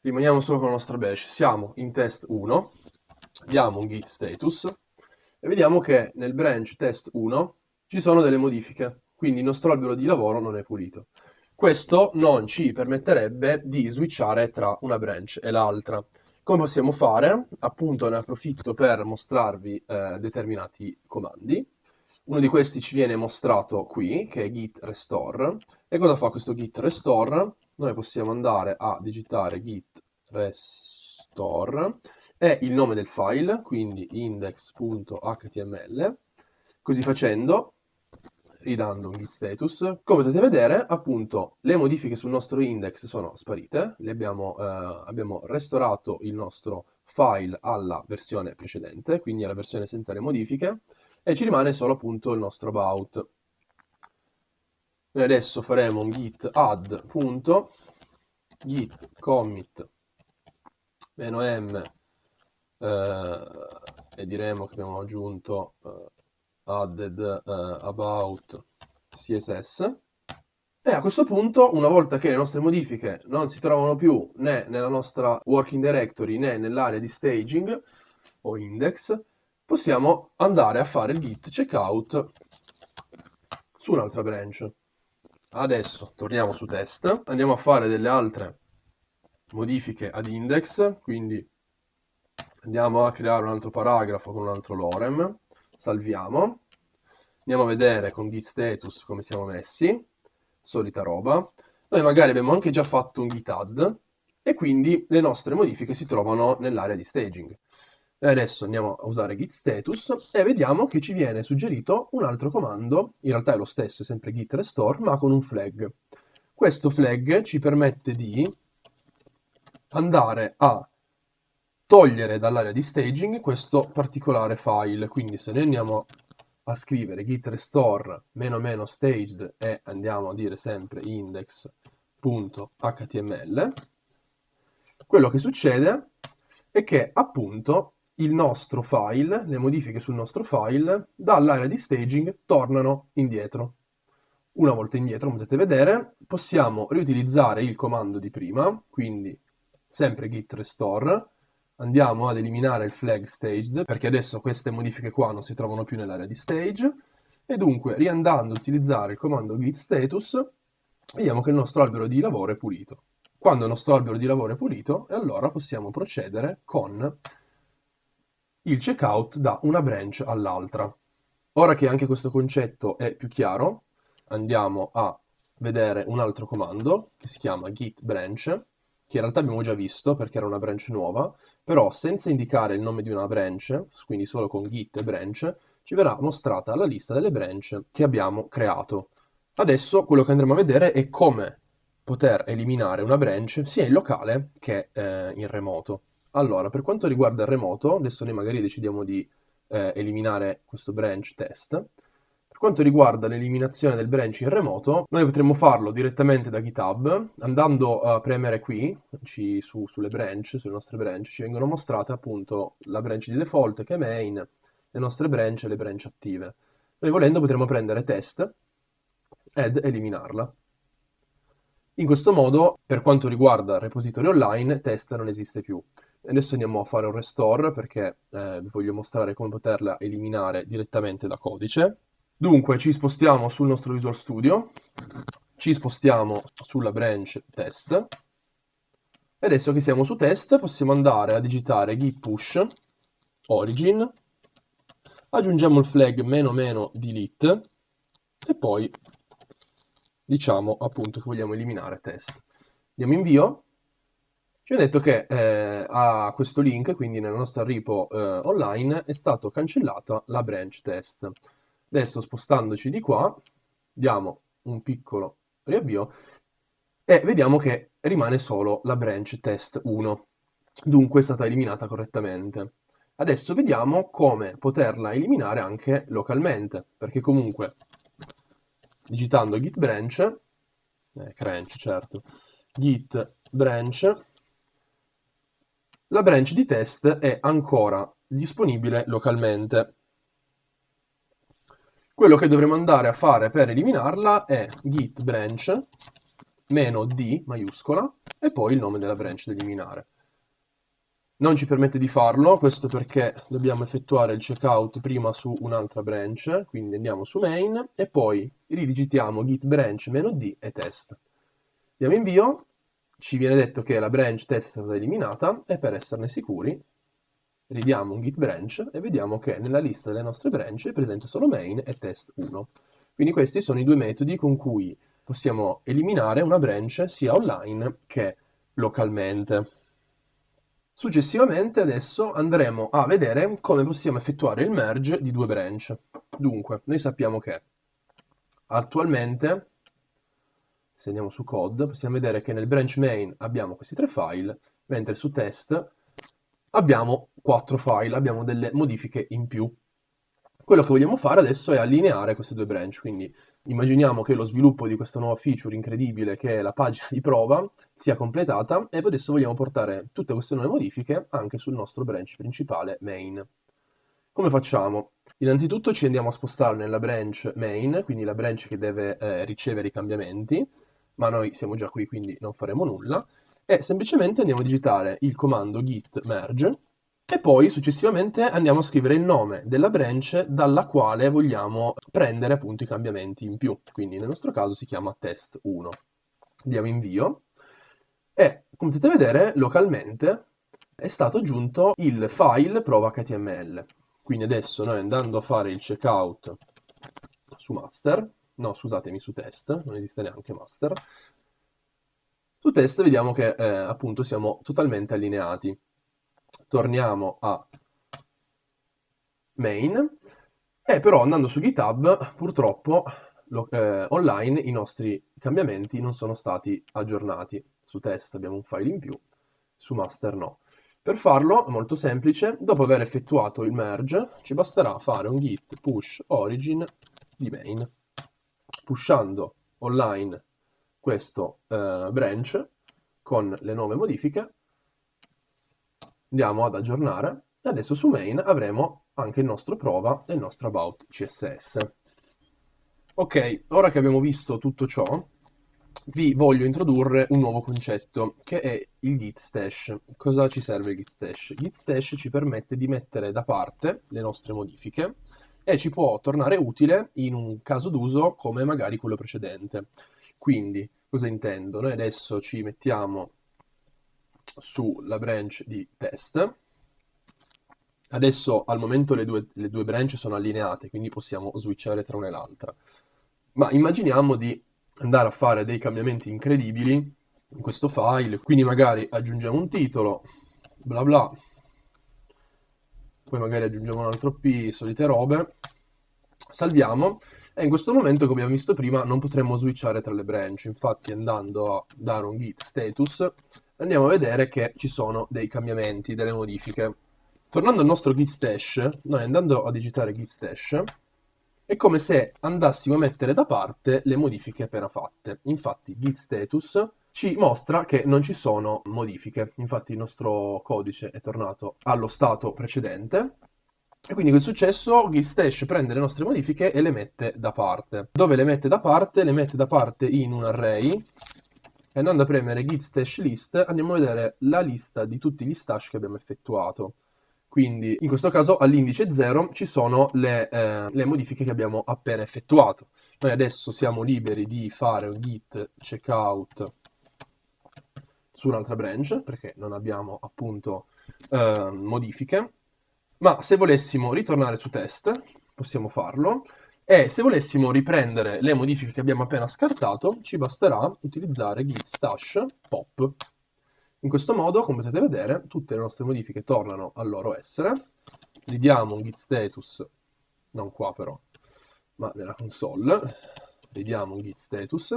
rimaniamo solo con la nostra bash, siamo in test 1, diamo un git status, e vediamo che nel branch test 1 ci sono delle modifiche, quindi il nostro albero di lavoro non è pulito. Questo non ci permetterebbe di switchare tra una branch e l'altra. Come possiamo fare? Appunto ne approfitto per mostrarvi eh, determinati comandi. Uno di questi ci viene mostrato qui, che è git restore. E cosa fa questo git restore? Noi possiamo andare a digitare git restore è il nome del file, quindi index.html. Così facendo, ridando un git status, come potete vedere, appunto, le modifiche sul nostro index sono sparite, abbiamo, eh, abbiamo restaurato il nostro file alla versione precedente, quindi alla versione senza le modifiche, e ci rimane solo appunto il nostro about. Noi adesso faremo un git add punto git commit -m e diremo che abbiamo aggiunto eh, added eh, about css e a questo punto, una volta che le nostre modifiche non si trovano più né nella nostra working directory né nell'area di staging o index, possiamo andare a fare il git checkout su un'altra branch. Adesso torniamo su test, andiamo a fare delle altre modifiche ad index, quindi andiamo a creare un altro paragrafo con un altro lorem, salviamo, andiamo a vedere con git status come siamo messi, solita roba, noi magari abbiamo anche già fatto un git add e quindi le nostre modifiche si trovano nell'area di staging. E adesso andiamo a usare git status e vediamo che ci viene suggerito un altro comando, in realtà è lo stesso, è sempre git restore, ma con un flag. Questo flag ci permette di andare a togliere dall'area di staging questo particolare file. Quindi se noi andiamo a scrivere git restore meno meno staged e andiamo a dire sempre index.html, quello che succede è che appunto il nostro file, le modifiche sul nostro file, dall'area di staging tornano indietro. Una volta indietro, potete vedere, possiamo riutilizzare il comando di prima, quindi sempre git restore, andiamo ad eliminare il flag staged, perché adesso queste modifiche qua non si trovano più nell'area di stage, e dunque riandando a utilizzare il comando git status, vediamo che il nostro albero di lavoro è pulito. Quando il nostro albero di lavoro è pulito, allora possiamo procedere con il checkout da una branch all'altra. Ora che anche questo concetto è più chiaro, andiamo a vedere un altro comando che si chiama git branch che in realtà abbiamo già visto perché era una branch nuova, però senza indicare il nome di una branch, quindi solo con git branch, ci verrà mostrata la lista delle branch che abbiamo creato. Adesso quello che andremo a vedere è come poter eliminare una branch sia in locale che eh, in remoto. Allora, per quanto riguarda il remoto, adesso noi magari decidiamo di eh, eliminare questo branch test. Quanto riguarda l'eliminazione del branch in remoto, noi potremmo farlo direttamente da GitHub, andando a premere qui, ci, su, sulle branch, sulle nostre branch, ci vengono mostrate appunto la branch di default che è main, le nostre branch e le branch attive. Noi volendo potremmo prendere test ed eliminarla. In questo modo, per quanto riguarda il repository online, test non esiste più. Adesso andiamo a fare un restore perché eh, vi voglio mostrare come poterla eliminare direttamente da codice. Dunque ci spostiamo sul nostro Visual Studio, ci spostiamo sulla branch test e adesso che siamo su test possiamo andare a digitare git push origin, aggiungiamo il flag meno meno delete e poi diciamo appunto che vogliamo eliminare test. Diamo invio, ci ha detto che eh, a questo link, quindi nella nostra repo eh, online, è stata cancellata la branch test. Adesso spostandoci di qua, diamo un piccolo riavvio e vediamo che rimane solo la branch test 1. Dunque è stata eliminata correttamente. Adesso vediamo come poterla eliminare anche localmente, perché comunque digitando git branch, eh, cranch certo, git branch, la branch di test è ancora disponibile localmente. Quello che dovremo andare a fare per eliminarla è git branch meno d maiuscola e poi il nome della branch da eliminare. Non ci permette di farlo, questo perché dobbiamo effettuare il checkout prima su un'altra branch, quindi andiamo su main e poi ridigitiamo git branch meno d e test. Diamo invio, ci viene detto che la branch test è stata eliminata e per esserne sicuri ridiamo un git branch e vediamo che nella lista delle nostre branch è presente solo main e test1. Quindi questi sono i due metodi con cui possiamo eliminare una branch sia online che localmente. Successivamente adesso andremo a vedere come possiamo effettuare il merge di due branch. Dunque, noi sappiamo che attualmente, se andiamo su code, possiamo vedere che nel branch main abbiamo questi tre file, mentre su test abbiamo quattro file, abbiamo delle modifiche in più. Quello che vogliamo fare adesso è allineare queste due branch, quindi immaginiamo che lo sviluppo di questa nuova feature incredibile che è la pagina di prova sia completata e adesso vogliamo portare tutte queste nuove modifiche anche sul nostro branch principale main. Come facciamo? Innanzitutto ci andiamo a spostare nella branch main, quindi la branch che deve eh, ricevere i cambiamenti, ma noi siamo già qui quindi non faremo nulla, e semplicemente andiamo a digitare il comando git merge e poi successivamente andiamo a scrivere il nome della branch dalla quale vogliamo prendere appunto i cambiamenti in più. Quindi nel nostro caso si chiama test1. Diamo invio e come potete vedere localmente è stato aggiunto il file prova.html. Quindi adesso noi andando a fare il checkout su master, no scusatemi su test, non esiste neanche master, su test vediamo che eh, appunto siamo totalmente allineati. Torniamo a main e però andando su GitHub purtroppo lo, eh, online i nostri cambiamenti non sono stati aggiornati. Su test abbiamo un file in più, su master no. Per farlo molto semplice, dopo aver effettuato il merge ci basterà fare un git push origin di main, pushando online questo eh, branch con le nuove modifiche, andiamo ad aggiornare e adesso su main avremo anche il nostro prova e il nostro about CSS. Ok, ora che abbiamo visto tutto ciò, vi voglio introdurre un nuovo concetto, che è il git stash. Cosa ci serve il git stash? Git stash ci permette di mettere da parte le nostre modifiche e ci può tornare utile in un caso d'uso come magari quello precedente. Quindi, Cosa intendo? Noi adesso ci mettiamo sulla branch di test. Adesso al momento le due, le due branch sono allineate, quindi possiamo switchare tra una e l'altra. Ma immaginiamo di andare a fare dei cambiamenti incredibili in questo file, quindi magari aggiungiamo un titolo, bla bla, poi magari aggiungiamo un altro P, solite robe, salviamo e in questo momento, come abbiamo visto prima, non potremmo switchare tra le branch. Infatti andando a dare un git status, andiamo a vedere che ci sono dei cambiamenti, delle modifiche. Tornando al nostro git stash, noi andando a digitare git stash, è come se andassimo a mettere da parte le modifiche appena fatte. Infatti git status ci mostra che non ci sono modifiche, infatti il nostro codice è tornato allo stato precedente. E quindi che è successo? Git stash prende le nostre modifiche e le mette da parte. Dove le mette da parte? Le mette da parte in un array e andando a premere git stash list andiamo a vedere la lista di tutti gli stash che abbiamo effettuato. Quindi in questo caso all'indice 0 ci sono le, eh, le, modifiche che abbiamo appena effettuato. Noi adesso siamo liberi di fare un git checkout su un'altra branch perché non abbiamo appunto eh, modifiche. Ma se volessimo ritornare su test possiamo farlo e se volessimo riprendere le modifiche che abbiamo appena scartato ci basterà utilizzare git stash pop in questo modo, come potete vedere, tutte le nostre modifiche tornano al loro essere. Gli diamo un git status, non qua però, ma nella console. Gli diamo un git status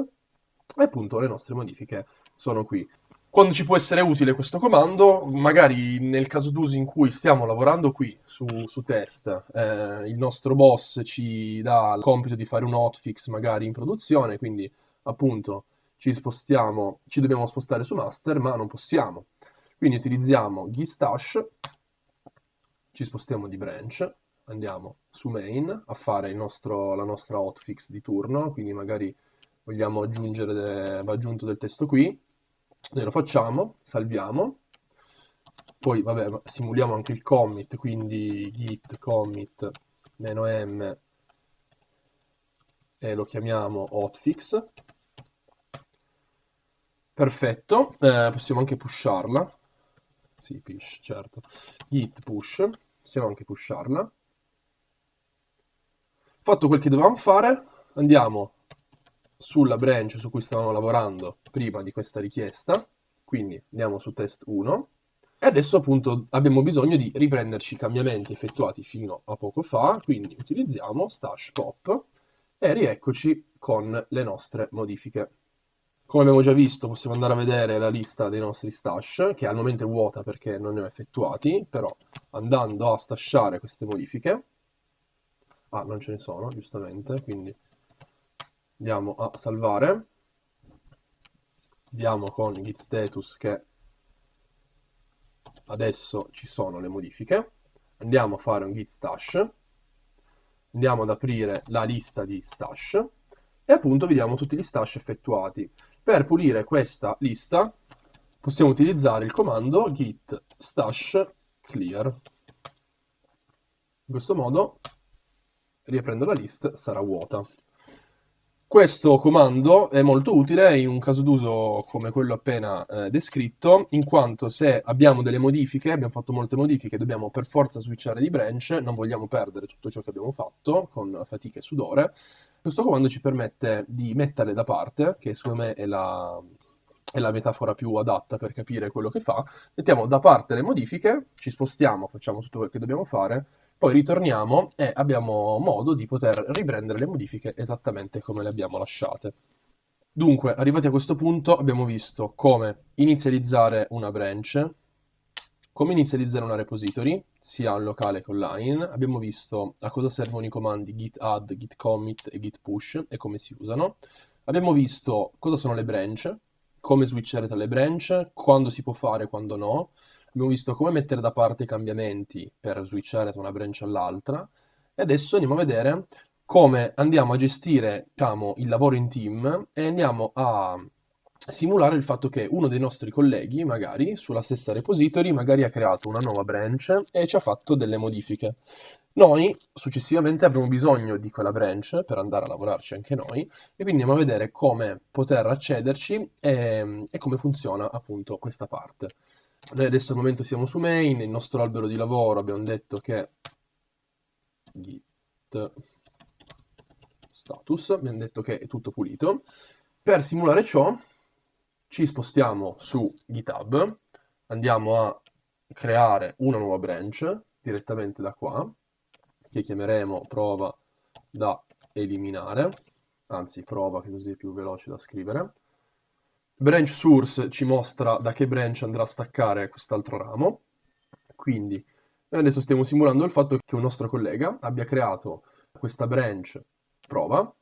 e appunto le nostre modifiche sono qui. Quando ci può essere utile questo comando, magari nel caso d'uso in cui stiamo lavorando qui su, su test, eh, il nostro boss ci dà il compito di fare un hotfix magari in produzione, quindi appunto ci spostiamo, ci dobbiamo spostare su master, ma non possiamo. Quindi utilizziamo gstash, ci spostiamo di branch, andiamo su main a fare nostro, la nostra hotfix di turno, quindi magari vogliamo aggiungere, de, va aggiunto del testo qui, noi lo facciamo, salviamo, poi vabbè simuliamo anche il commit, quindi git commit "-m" e lo chiamiamo hotfix, Perfetto, eh, possiamo anche pusharla. Sì, push, certo. Git push, possiamo anche pusharla. Fatto quel che dovevamo fare, andiamo sulla branch su cui stavamo lavorando prima di questa richiesta, quindi andiamo su test 1, e adesso appunto abbiamo bisogno di riprenderci i cambiamenti effettuati fino a poco fa, quindi utilizziamo stash pop e rieccoci con le nostre modifiche. Come abbiamo già visto possiamo andare a vedere la lista dei nostri stash, che al momento è vuota perché non ne ho effettuati, però andando a stashare queste modifiche, ah non ce ne sono giustamente, quindi andiamo a salvare, vediamo con git status che adesso ci sono le modifiche, andiamo a fare un git stash, andiamo ad aprire la lista di stash, e appunto vediamo tutti gli stash effettuati. Per pulire questa lista possiamo utilizzare il comando git stash clear. In questo modo, riaprendo la list, sarà vuota. Questo comando è molto utile in un caso d'uso come quello appena eh, descritto, in quanto se abbiamo delle modifiche, abbiamo fatto molte modifiche, dobbiamo per forza switchare di branch, non vogliamo perdere tutto ciò che abbiamo fatto con fatica e sudore, questo comando ci permette di metterle da parte, che secondo me è la, è la metafora più adatta per capire quello che fa. Mettiamo da parte le modifiche, ci spostiamo, facciamo tutto quello che dobbiamo fare, poi ritorniamo e abbiamo modo di poter riprendere le modifiche esattamente come le abbiamo lasciate. Dunque, arrivati a questo punto abbiamo visto come inizializzare una branch, come inizializzare una repository, sia locale che online. Abbiamo visto a cosa servono i comandi git add, git commit e git push e come si usano. Abbiamo visto cosa sono le branch, come switchare tra le branch, quando si può fare e quando no. Abbiamo visto come mettere da parte i cambiamenti per switchare da una branch all'altra. E adesso andiamo a vedere come andiamo a gestire diciamo, il lavoro in team e andiamo a simulare il fatto che uno dei nostri colleghi, magari, sulla stessa repository, magari ha creato una nuova branch e ci ha fatto delle modifiche. Noi, successivamente, avremo bisogno di quella branch per andare a lavorarci anche noi, e quindi andiamo a vedere come poter accederci e, e come funziona, appunto, questa parte. Noi adesso al momento siamo su main, il nostro albero di lavoro abbiamo detto che git status, abbiamo detto che è tutto pulito. Per simulare ciò ci spostiamo su GitHub, andiamo a creare una nuova branch direttamente da qua, che chiameremo prova da eliminare, anzi prova che così è più veloce da scrivere. Branch source ci mostra da che branch andrà a staccare quest'altro ramo, quindi noi adesso stiamo simulando il fatto che un nostro collega abbia creato questa branch prova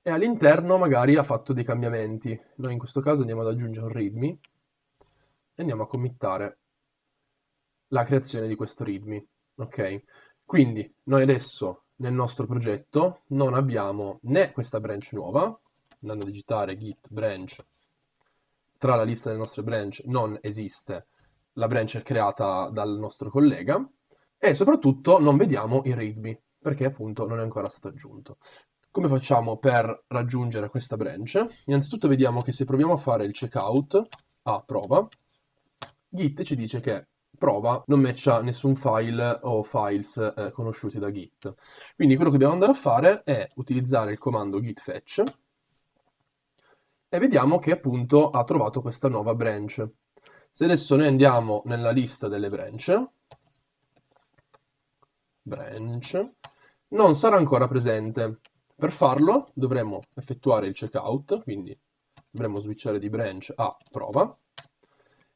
e all'interno magari ha fatto dei cambiamenti. Noi in questo caso andiamo ad aggiungere un readme e andiamo a committare la creazione di questo readme. Ok? Quindi noi adesso nel nostro progetto non abbiamo né questa branch nuova, andando a digitare git branch, tra la lista delle nostre branch non esiste la branch creata dal nostro collega, e soprattutto non vediamo il readme, perché appunto non è ancora stato aggiunto. Come facciamo per raggiungere questa branch? Innanzitutto vediamo che se proviamo a fare il checkout a prova, Git ci dice che prova non matcha nessun file o files eh, conosciuti da Git. Quindi quello che dobbiamo andare a fare è utilizzare il comando git fetch e vediamo che appunto ha trovato questa nuova branch. Se adesso noi andiamo nella lista delle branch, branch, non sarà ancora presente. Per farlo dovremo effettuare il checkout, quindi dovremo switchare di branch a prova,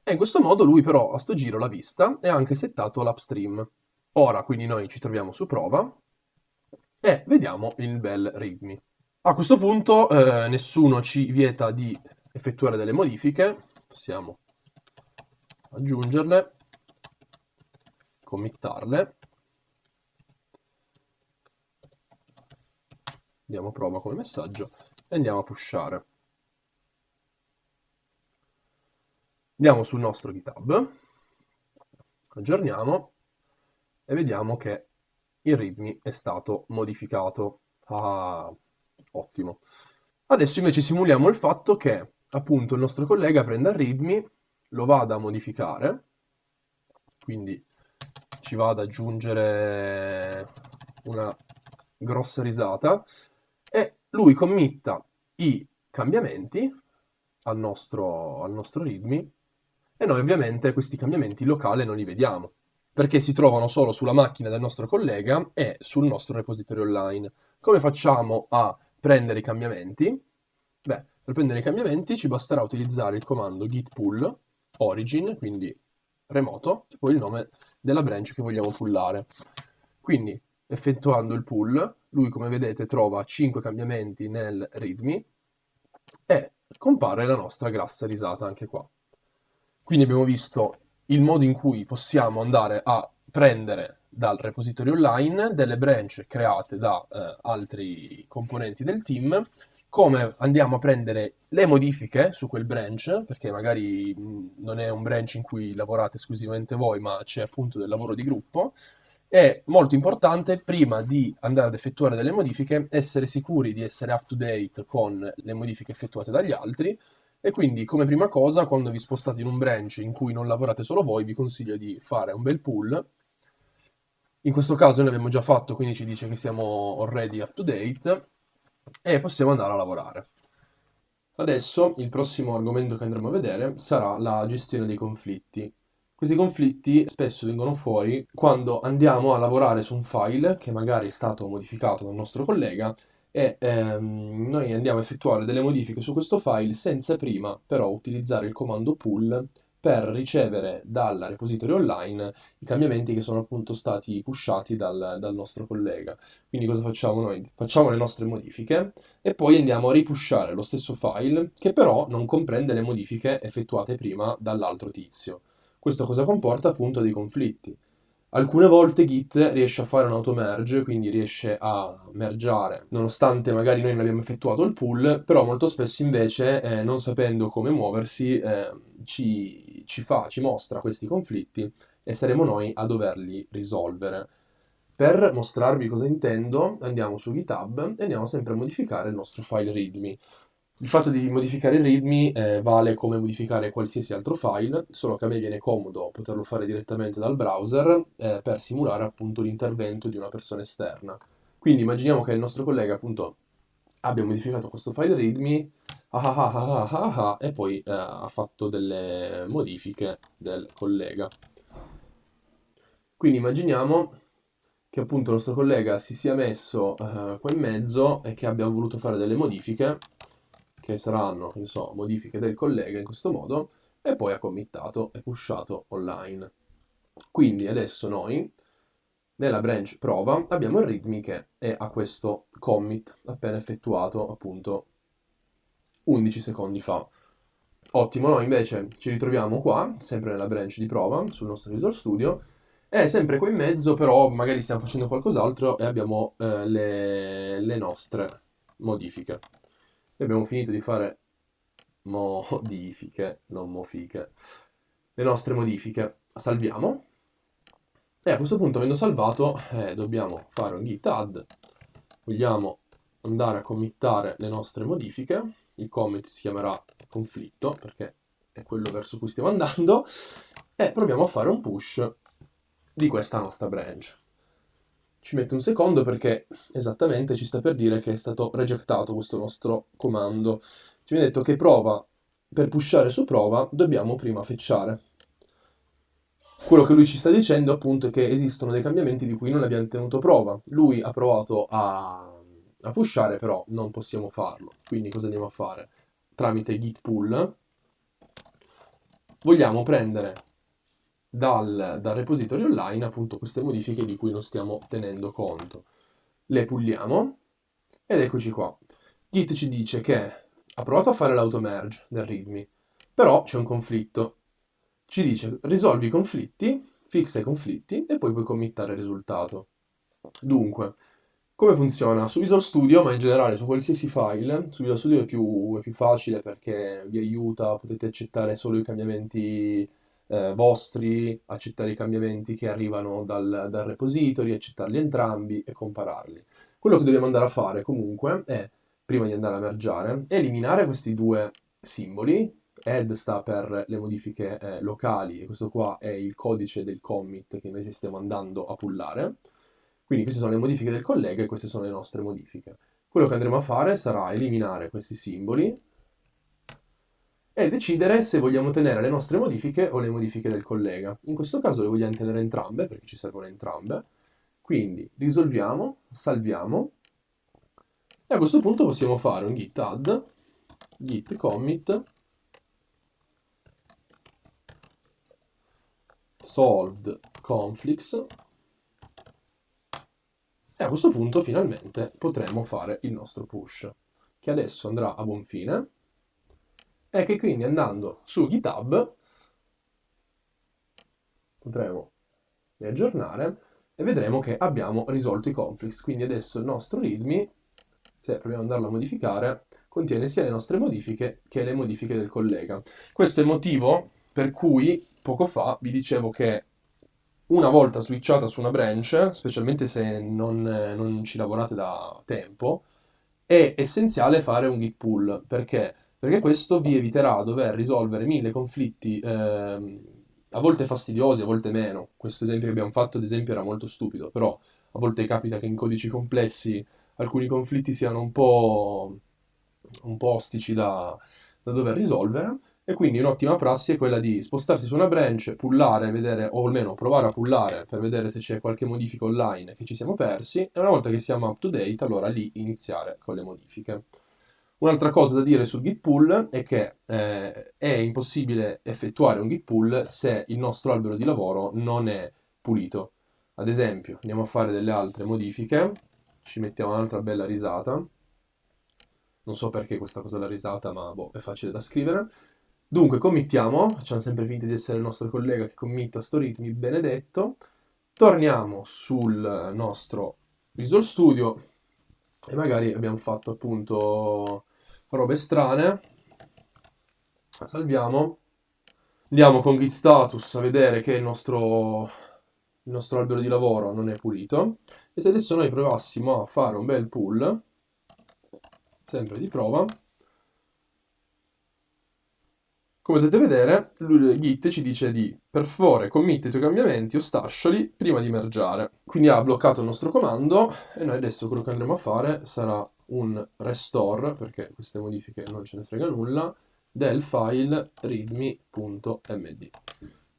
e in questo modo lui però a sto giro l'ha vista e ha anche settato l'upstream. Ora quindi noi ci troviamo su prova e vediamo il bel readme. A questo punto eh, nessuno ci vieta di effettuare delle modifiche, possiamo aggiungerle, committarle diamo prova come messaggio e andiamo a pushare. Andiamo sul nostro GitHub, aggiorniamo e vediamo che il readme è stato modificato. Ah, ottimo. Adesso invece simuliamo il fatto che appunto il nostro collega prenda il readme, lo vada a modificare, quindi ci va ad aggiungere una grossa risata e lui committa i cambiamenti al nostro, al nostro readme e noi ovviamente questi cambiamenti locali non li vediamo perché si trovano solo sulla macchina del nostro collega e sul nostro repository online. Come facciamo a prendere i cambiamenti? Beh, per prendere i cambiamenti ci basterà utilizzare il comando git pull origin, quindi remoto, e poi il nome della branch che vogliamo pullare. Quindi effettuando il pull, lui come vedete trova 5 cambiamenti nel readme e compare la nostra grassa risata anche qua. Quindi abbiamo visto il modo in cui possiamo andare a prendere dal repository online delle branch create da eh, altri componenti del team, come andiamo a prendere le modifiche su quel branch, perché magari non è un branch in cui lavorate esclusivamente voi, ma c'è appunto del lavoro di gruppo, è molto importante, prima di andare ad effettuare delle modifiche, essere sicuri di essere up to date con le modifiche effettuate dagli altri, e quindi come prima cosa, quando vi spostate in un branch in cui non lavorate solo voi, vi consiglio di fare un bel pull. In questo caso noi abbiamo già fatto, quindi ci dice che siamo already up to date, e possiamo andare a lavorare. Adesso il prossimo argomento che andremo a vedere sarà la gestione dei conflitti. Questi conflitti spesso vengono fuori quando andiamo a lavorare su un file che magari è stato modificato dal nostro collega e ehm, noi andiamo a effettuare delle modifiche su questo file senza prima però utilizzare il comando pull per ricevere dal repository online i cambiamenti che sono appunto stati pushati dal, dal, nostro collega. Quindi cosa facciamo noi? Facciamo le nostre modifiche e poi andiamo a ripushare lo stesso file che però non comprende le modifiche effettuate prima dall'altro tizio. Questo cosa comporta? Appunto dei conflitti. Alcune volte Git riesce a fare un auto merge, quindi riesce a mergiare, nonostante magari noi non abbiamo effettuato il pull, però molto spesso invece, eh, non sapendo come muoversi, eh, ci, ci fa, ci mostra questi conflitti e saremo noi a doverli risolvere. Per mostrarvi cosa intendo, andiamo su GitHub e andiamo sempre a modificare il nostro file readme. Il fatto di modificare il readme eh, vale come modificare qualsiasi altro file, solo che a me viene comodo poterlo fare direttamente dal browser eh, per simulare appunto l'intervento di una persona esterna. Quindi immaginiamo che il nostro collega appunto abbia modificato questo file readme ah ah ah ah ah, e poi eh, ha fatto delle modifiche del collega. Quindi immaginiamo che appunto il nostro collega si sia messo uh, qua in mezzo e che abbia voluto fare delle modifiche che saranno, so, modifiche del collega in questo modo, e poi ha committato e pushato online. Quindi adesso noi nella branch prova abbiamo il readme che è a questo commit appena effettuato appunto 11 secondi fa. Ottimo, noi invece ci ritroviamo qua, sempre nella branch di prova, sul nostro Visual Studio, e sempre qua in mezzo però magari stiamo facendo qualcos'altro e abbiamo eh, le, le nostre modifiche. E abbiamo finito di fare modifiche, non mofiche, le nostre modifiche. Salviamo. E a questo punto, avendo salvato, eh, dobbiamo fare un git add. Vogliamo andare a committare le nostre modifiche. Il commit si chiamerà conflitto, perché è quello verso cui stiamo andando. E proviamo a fare un push di questa nostra branch. Ci mette un secondo perché esattamente ci sta per dire che è stato rejectato questo nostro comando. Ci viene detto che prova, per pushare su prova, dobbiamo prima fetchare. Quello che lui ci sta dicendo appunto è che esistono dei cambiamenti di cui non abbiamo tenuto prova. Lui ha provato a, a pushare, però non possiamo farlo. Quindi cosa andiamo a fare? Tramite git pull vogliamo prendere dal, dal repository online appunto queste modifiche di cui non stiamo tenendo conto. Le pulliamo ed eccoci qua. Git ci dice che ha provato a fare l'automerge del readme, però c'è un conflitto. Ci dice risolvi i conflitti, fixa i conflitti e poi puoi committare il risultato. Dunque, come funziona? Su Visual Studio, ma in generale su qualsiasi file, su Visual Studio è più, è più facile perché vi aiuta, potete accettare solo i cambiamenti eh, vostri, accettare i cambiamenti che arrivano dal, dal repository, accettarli entrambi e compararli. Quello che dobbiamo andare a fare comunque è, prima di andare a mergiare, eliminare questi due simboli, add sta per le modifiche eh, locali e questo qua è il codice del commit che invece stiamo andando a pullare. Quindi queste sono le modifiche del collega e queste sono le nostre modifiche. Quello che andremo a fare sarà eliminare questi simboli, e decidere se vogliamo tenere le nostre modifiche o le modifiche del collega. In questo caso le vogliamo tenere entrambe, perché ci servono entrambe. Quindi risolviamo, salviamo, e a questo punto possiamo fare un git add, git commit, solved conflicts, e a questo punto finalmente potremo fare il nostro push, che adesso andrà a buon fine è che quindi andando su GitHub potremo riaggiornare e vedremo che abbiamo risolto i conflicts. Quindi adesso il nostro readme, se proviamo ad andarlo a modificare, contiene sia le nostre modifiche che le modifiche del collega. Questo è il motivo per cui poco fa vi dicevo che una volta switchata su una branch, specialmente se non, non ci lavorate da tempo, è essenziale fare un git pull, perché perché questo vi eviterà dover risolvere mille conflitti, eh, a volte fastidiosi, a volte meno. Questo esempio che abbiamo fatto, ad esempio, era molto stupido, però a volte capita che in codici complessi alcuni conflitti siano un po', un po ostici da, da dover risolvere. E quindi un'ottima prassi è quella di spostarsi su una branch, pullare, vedere, o almeno provare a pullare per vedere se c'è qualche modifica online che ci siamo persi, e una volta che siamo up to date, allora lì iniziare con le modifiche. Un'altra cosa da dire sul git pull è che eh, è impossibile effettuare un git pull se il nostro albero di lavoro non è pulito. Ad esempio, andiamo a fare delle altre modifiche, ci mettiamo un'altra bella risata, non so perché questa cosa della risata, ma boh, è facile da scrivere. Dunque, committiamo, facciamo sempre finta di essere il nostro collega che committa sto ritmi, benedetto. Torniamo sul nostro Visual Studio e magari abbiamo fatto appunto robe strane. Salviamo. Andiamo con git status a vedere che il nostro, il nostro albero di lavoro non è pulito. E se adesso noi provassimo a fare un bel pull, sempre di prova, come potete vedere, Git ci dice di per favore commit i tuoi cambiamenti o stasciali prima di mergiare. Quindi ha bloccato il nostro comando e noi adesso quello che andremo a fare sarà un restore, perché queste modifiche non ce ne frega nulla, del file readme.md.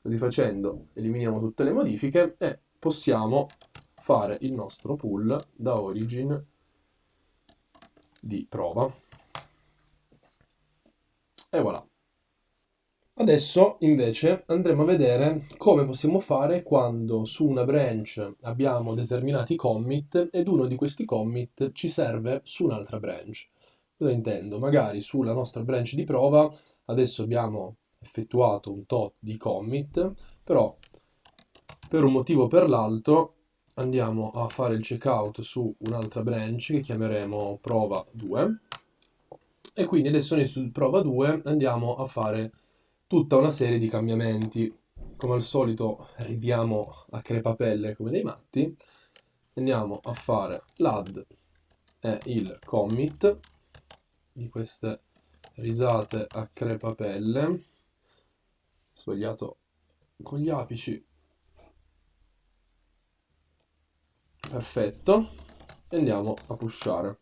Così facendo eliminiamo tutte le modifiche e possiamo fare il nostro pull da origin di prova. E voilà. Adesso invece andremo a vedere come possiamo fare quando su una branch abbiamo determinati commit ed uno di questi commit ci serve su un'altra branch. Cosa intendo? Magari sulla nostra branch di prova adesso abbiamo effettuato un tot di commit, però per un motivo o per l'altro andiamo a fare il checkout su un'altra branch che chiameremo prova 2 e quindi adesso noi su prova 2 andiamo a fare tutta una serie di cambiamenti. Come al solito ridiamo a crepapelle come dei matti. Andiamo a fare l'add e il commit di queste risate a crepapelle. Sbagliato con gli apici. Perfetto. E andiamo a pushare.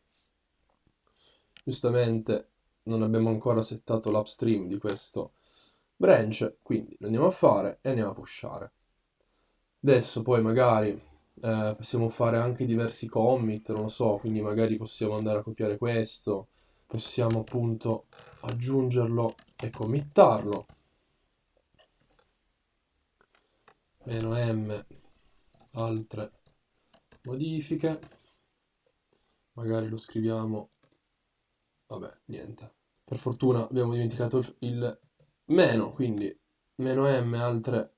Giustamente non abbiamo ancora settato l'upstream di questo branch, quindi lo andiamo a fare e andiamo a pushare. Adesso poi magari eh, possiamo fare anche diversi commit, non lo so, quindi magari possiamo andare a copiare questo, possiamo appunto aggiungerlo e committarlo. Meno m altre modifiche, magari lo scriviamo, vabbè, niente. Per fortuna abbiamo dimenticato il meno, quindi meno m altre,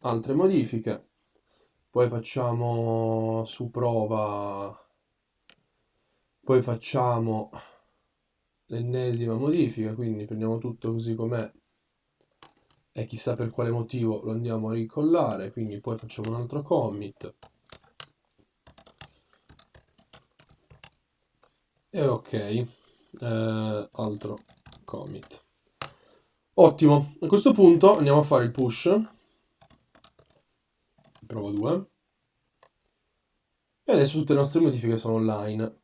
altre modifiche. Poi facciamo su prova, poi facciamo l'ennesima modifica, quindi prendiamo tutto così com'è e chissà per quale motivo lo andiamo a ricollare, quindi poi facciamo un altro commit. E ok, eh, altro commit. Ottimo, a questo punto andiamo a fare il push. Prova 2. E adesso tutte le nostre modifiche sono online.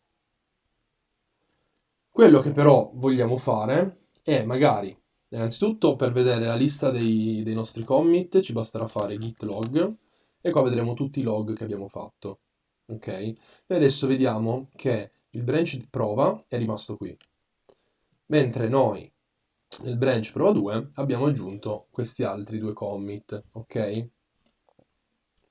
Quello che però vogliamo fare è magari, innanzitutto per vedere la lista dei, dei nostri commit ci basterà fare git log e qua vedremo tutti i log che abbiamo fatto. Ok? E adesso vediamo che il branch prova è rimasto qui. Mentre noi nel branch prova 2 abbiamo aggiunto questi altri due commit, ok?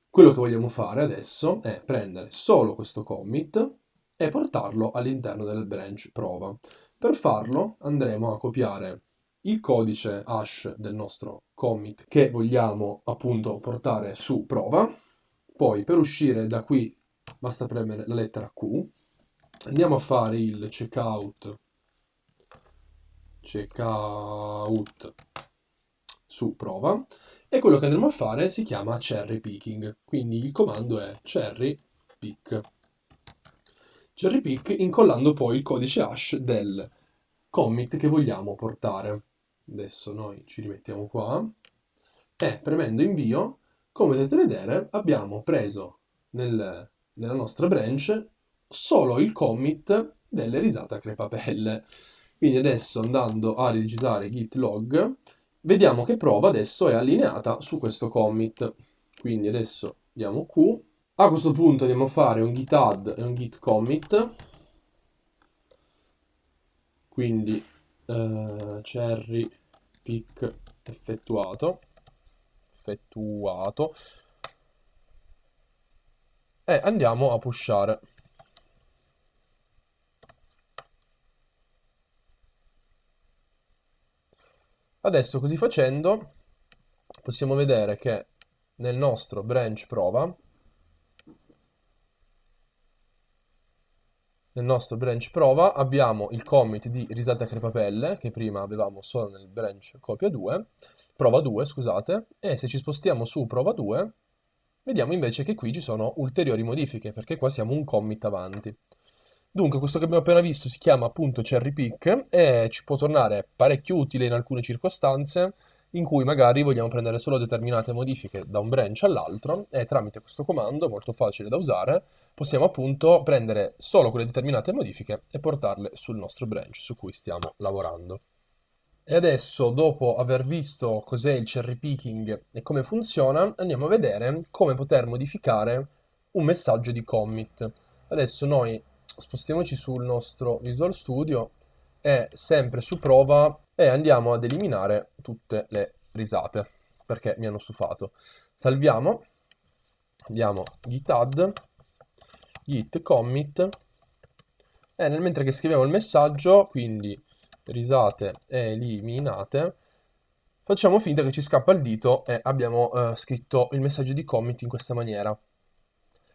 Quello che vogliamo fare adesso è prendere solo questo commit e portarlo all'interno del branch prova. Per farlo andremo a copiare il codice hash del nostro commit che vogliamo appunto portare su prova. Poi per uscire da qui basta premere la lettera Q. Andiamo a fare il checkout checkout su prova. E quello che andremo a fare si chiama cherry picking. Quindi il comando è cherry pick. Cherry pick incollando poi il codice hash del commit che vogliamo portare. Adesso noi ci rimettiamo qua. E premendo invio come potete vedere abbiamo preso nel, nella nostra branch solo il commit delle risate a crepapelle quindi adesso andando a ridigitare git log, vediamo che prova adesso è allineata su questo commit. Quindi adesso diamo Q. A questo punto andiamo a fare un git add e un git commit. Quindi eh, cherry pick effettuato. Effettuato. E andiamo a pushare. Adesso così facendo possiamo vedere che nel nostro branch prova nel nostro branch prova abbiamo il commit di risate a crepapelle che prima avevamo solo nel branch copia 2 prova 2 scusate e se ci spostiamo su prova 2 vediamo invece che qui ci sono ulteriori modifiche perché qua siamo un commit avanti Dunque, questo che abbiamo appena visto si chiama appunto cherry pick e ci può tornare parecchio utile in alcune circostanze in cui magari vogliamo prendere solo determinate modifiche da un branch all'altro e tramite questo comando, molto facile da usare, possiamo appunto prendere solo quelle determinate modifiche e portarle sul nostro branch su cui stiamo lavorando. E adesso, dopo aver visto cos'è il cherry picking e come funziona, andiamo a vedere come poter modificare un messaggio di commit. Adesso noi spostiamoci sul nostro Visual Studio e sempre su prova e andiamo ad eliminare tutte le risate perché mi hanno stufato. Salviamo, andiamo git add, git commit e nel mentre che scriviamo il messaggio, quindi risate eliminate, facciamo finta che ci scappa il dito e abbiamo eh, scritto il messaggio di commit in questa maniera.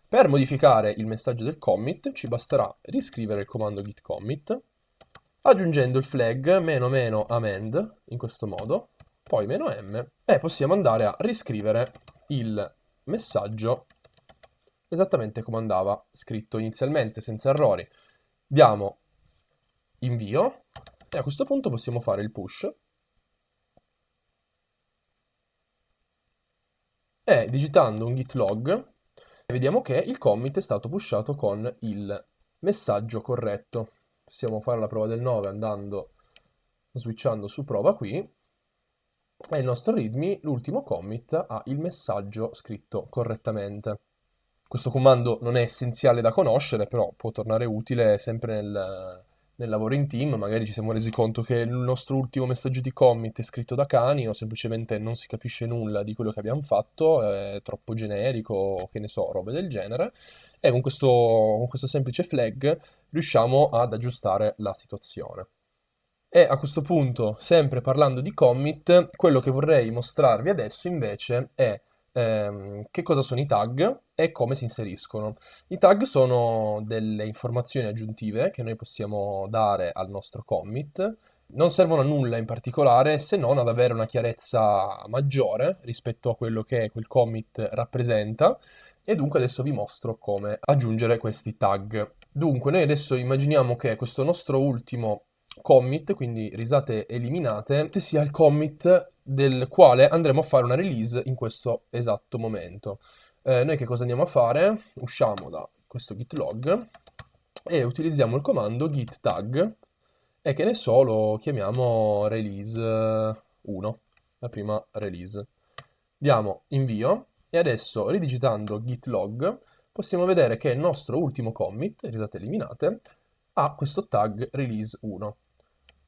Per modificare il messaggio del commit ci basterà riscrivere il comando git commit aggiungendo il flag meno meno amend in questo modo, poi meno m e possiamo andare a riscrivere il messaggio esattamente come andava scritto inizialmente senza errori. Diamo invio e a questo punto possiamo fare il push e digitando un git log vediamo che il commit è stato pushato con il messaggio corretto possiamo fare la prova del 9 andando, switchando su prova qui, e il nostro readme, l'ultimo commit, ha il messaggio scritto correttamente. Questo comando non è essenziale da conoscere, però può tornare utile sempre nel, nel lavoro in team, magari ci siamo resi conto che il nostro ultimo messaggio di commit è scritto da cani o semplicemente non si capisce nulla di quello che abbiamo fatto, è troppo generico o che ne so, robe del genere e con questo, con questo semplice flag riusciamo ad aggiustare la situazione. E a questo punto, sempre parlando di commit, quello che vorrei mostrarvi adesso invece è ehm, che cosa sono i tag e come si inseriscono. I tag sono delle informazioni aggiuntive che noi possiamo dare al nostro commit, non servono a nulla in particolare se non ad avere una chiarezza maggiore rispetto a quello che quel commit rappresenta e dunque adesso vi mostro come aggiungere questi tag. Dunque noi adesso immaginiamo che questo nostro ultimo commit, quindi risate eliminate, sia il commit del quale andremo a fare una release in questo esatto momento. Eh, noi che cosa andiamo a fare? Usciamo da questo git log e utilizziamo il comando git tag e che ne so lo chiamiamo release 1, la prima release. Diamo invio e adesso, ridigitando git log, possiamo vedere che il nostro ultimo commit, risate eliminate, ha questo tag release 1.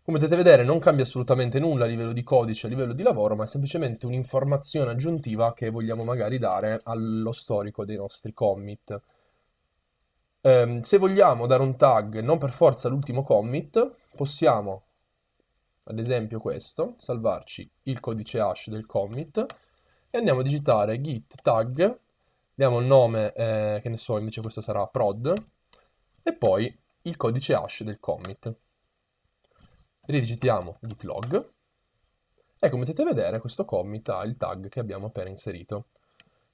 Come potete vedere non cambia assolutamente nulla a livello di codice, a livello di lavoro, ma è semplicemente un'informazione aggiuntiva che vogliamo magari dare allo storico dei nostri commit. Um, se vogliamo dare un tag non per forza all'ultimo commit, possiamo, ad esempio questo, salvarci il codice hash del commit, e andiamo a digitare git tag, diamo il nome, eh, che ne so, invece questo sarà prod, e poi il codice hash del commit. Ridigitiamo git log, e come potete vedere questo commit ha il tag che abbiamo appena inserito.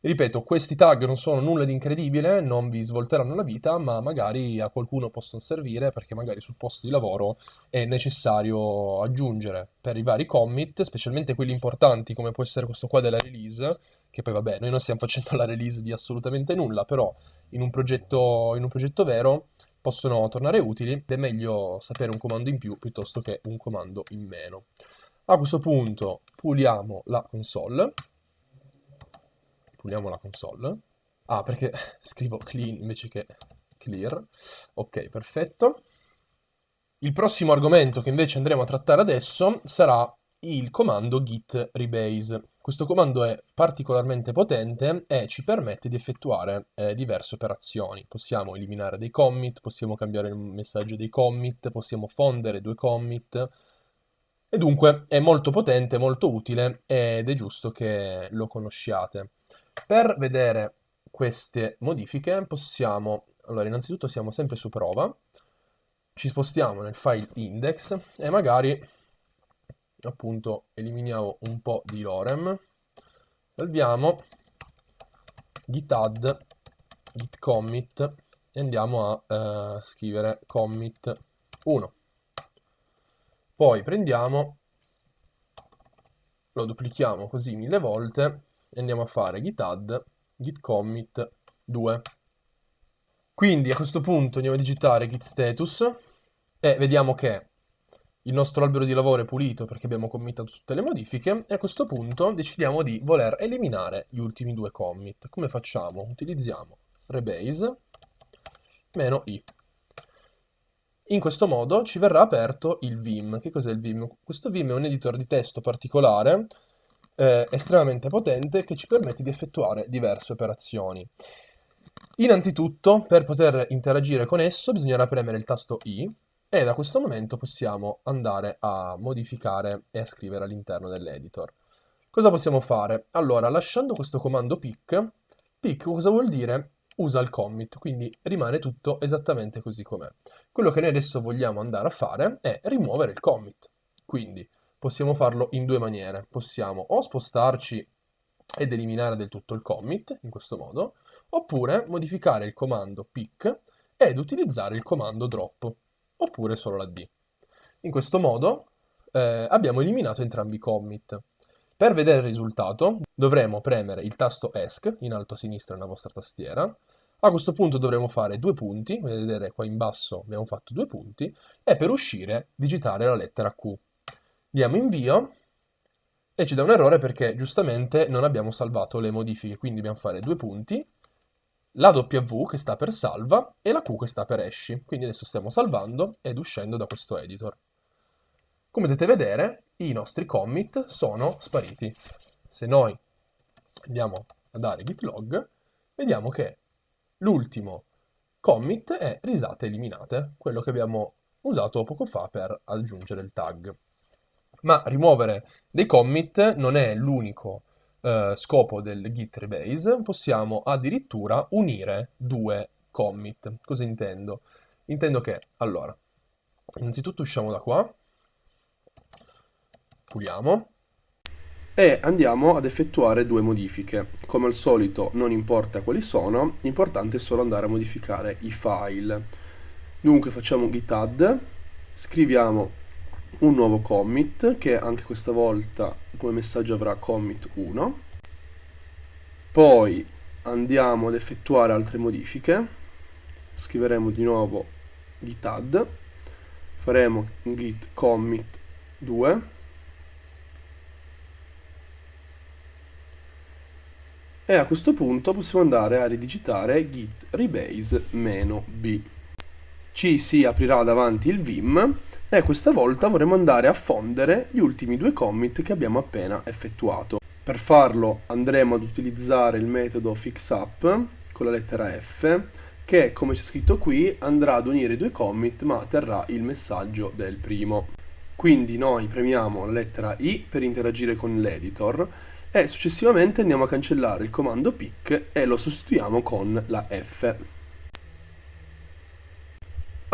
Ripeto, questi tag non sono nulla di incredibile, non vi svolteranno la vita, ma magari a qualcuno possono servire perché magari sul posto di lavoro è necessario aggiungere per i vari commit, specialmente quelli importanti come può essere questo qua della release, che poi vabbè, noi non stiamo facendo la release di assolutamente nulla, però in un progetto, in un progetto vero possono tornare utili ed è meglio sapere un comando in più piuttosto che un comando in meno. A questo punto puliamo la console puliamo la console. Ah, perché scrivo clean invece che clear. Ok, perfetto. Il prossimo argomento che invece andremo a trattare adesso sarà il comando git rebase. Questo comando è particolarmente potente e ci permette di effettuare eh, diverse operazioni. Possiamo eliminare dei commit, possiamo cambiare il messaggio dei commit, possiamo fondere due commit e dunque è molto potente, molto utile ed è giusto che lo conosciate. Per vedere queste modifiche possiamo, allora innanzitutto siamo sempre su prova, ci spostiamo nel file index e magari appunto eliminiamo un po' di lorem, salviamo git add, git commit e andiamo a eh, scrivere commit 1. Poi prendiamo, lo duplichiamo così mille volte e andiamo a fare git add git commit 2. Quindi a questo punto andiamo a digitare git status e vediamo che il nostro albero di lavoro è pulito perché abbiamo committato tutte le modifiche e a questo punto decidiamo di voler eliminare gli ultimi due commit. Come facciamo? Utilizziamo rebase meno i. In questo modo ci verrà aperto il Vim. Che cos'è il Vim? Questo Vim è un editor di testo particolare, eh, estremamente potente, che ci permette di effettuare diverse operazioni. Innanzitutto, per poter interagire con esso, bisognerà premere il tasto I e da questo momento possiamo andare a modificare e a scrivere all'interno dell'editor. Cosa possiamo fare? Allora, lasciando questo comando pick, pick cosa vuol dire? Usa il commit, quindi rimane tutto esattamente così com'è. Quello che noi adesso vogliamo andare a fare è rimuovere il commit. Quindi possiamo farlo in due maniere. Possiamo o spostarci ed eliminare del tutto il commit, in questo modo, oppure modificare il comando pick ed utilizzare il comando drop, oppure solo la D. In questo modo eh, abbiamo eliminato entrambi i commit. Per vedere il risultato dovremo premere il tasto ESC in alto a sinistra nella vostra tastiera. A questo punto dovremo fare due punti, vedete qua in basso abbiamo fatto due punti, e per uscire digitare la lettera Q. Diamo invio e ci dà un errore perché giustamente non abbiamo salvato le modifiche, quindi dobbiamo fare due punti, la W che sta per salva e la Q che sta per esci. Quindi adesso stiamo salvando ed uscendo da questo editor. Come potete vedere, i nostri commit sono spariti. Se noi andiamo a dare git log, vediamo che l'ultimo commit è risate eliminate, quello che abbiamo usato poco fa per aggiungere il tag. Ma rimuovere dei commit non è l'unico eh, scopo del git rebase, possiamo addirittura unire due commit. Cosa intendo? Intendo che, allora, innanzitutto usciamo da qua, puliamo e andiamo ad effettuare due modifiche. Come al solito non importa quali sono, l'importante è solo andare a modificare i file. Dunque facciamo git add, scriviamo un nuovo commit che anche questa volta come messaggio avrà commit 1. Poi andiamo ad effettuare altre modifiche, scriveremo di nuovo git add, faremo git commit 2 e a questo punto possiamo andare a ridigitare git rebase-b. Ci si aprirà davanti il vim e questa volta vorremmo andare a fondere gli ultimi due commit che abbiamo appena effettuato. Per farlo andremo ad utilizzare il metodo fixup con la lettera F che come c'è scritto qui andrà ad unire i due commit ma terrà il messaggio del primo. Quindi noi premiamo la lettera I per interagire con l'editor e successivamente andiamo a cancellare il comando pick e lo sostituiamo con la F.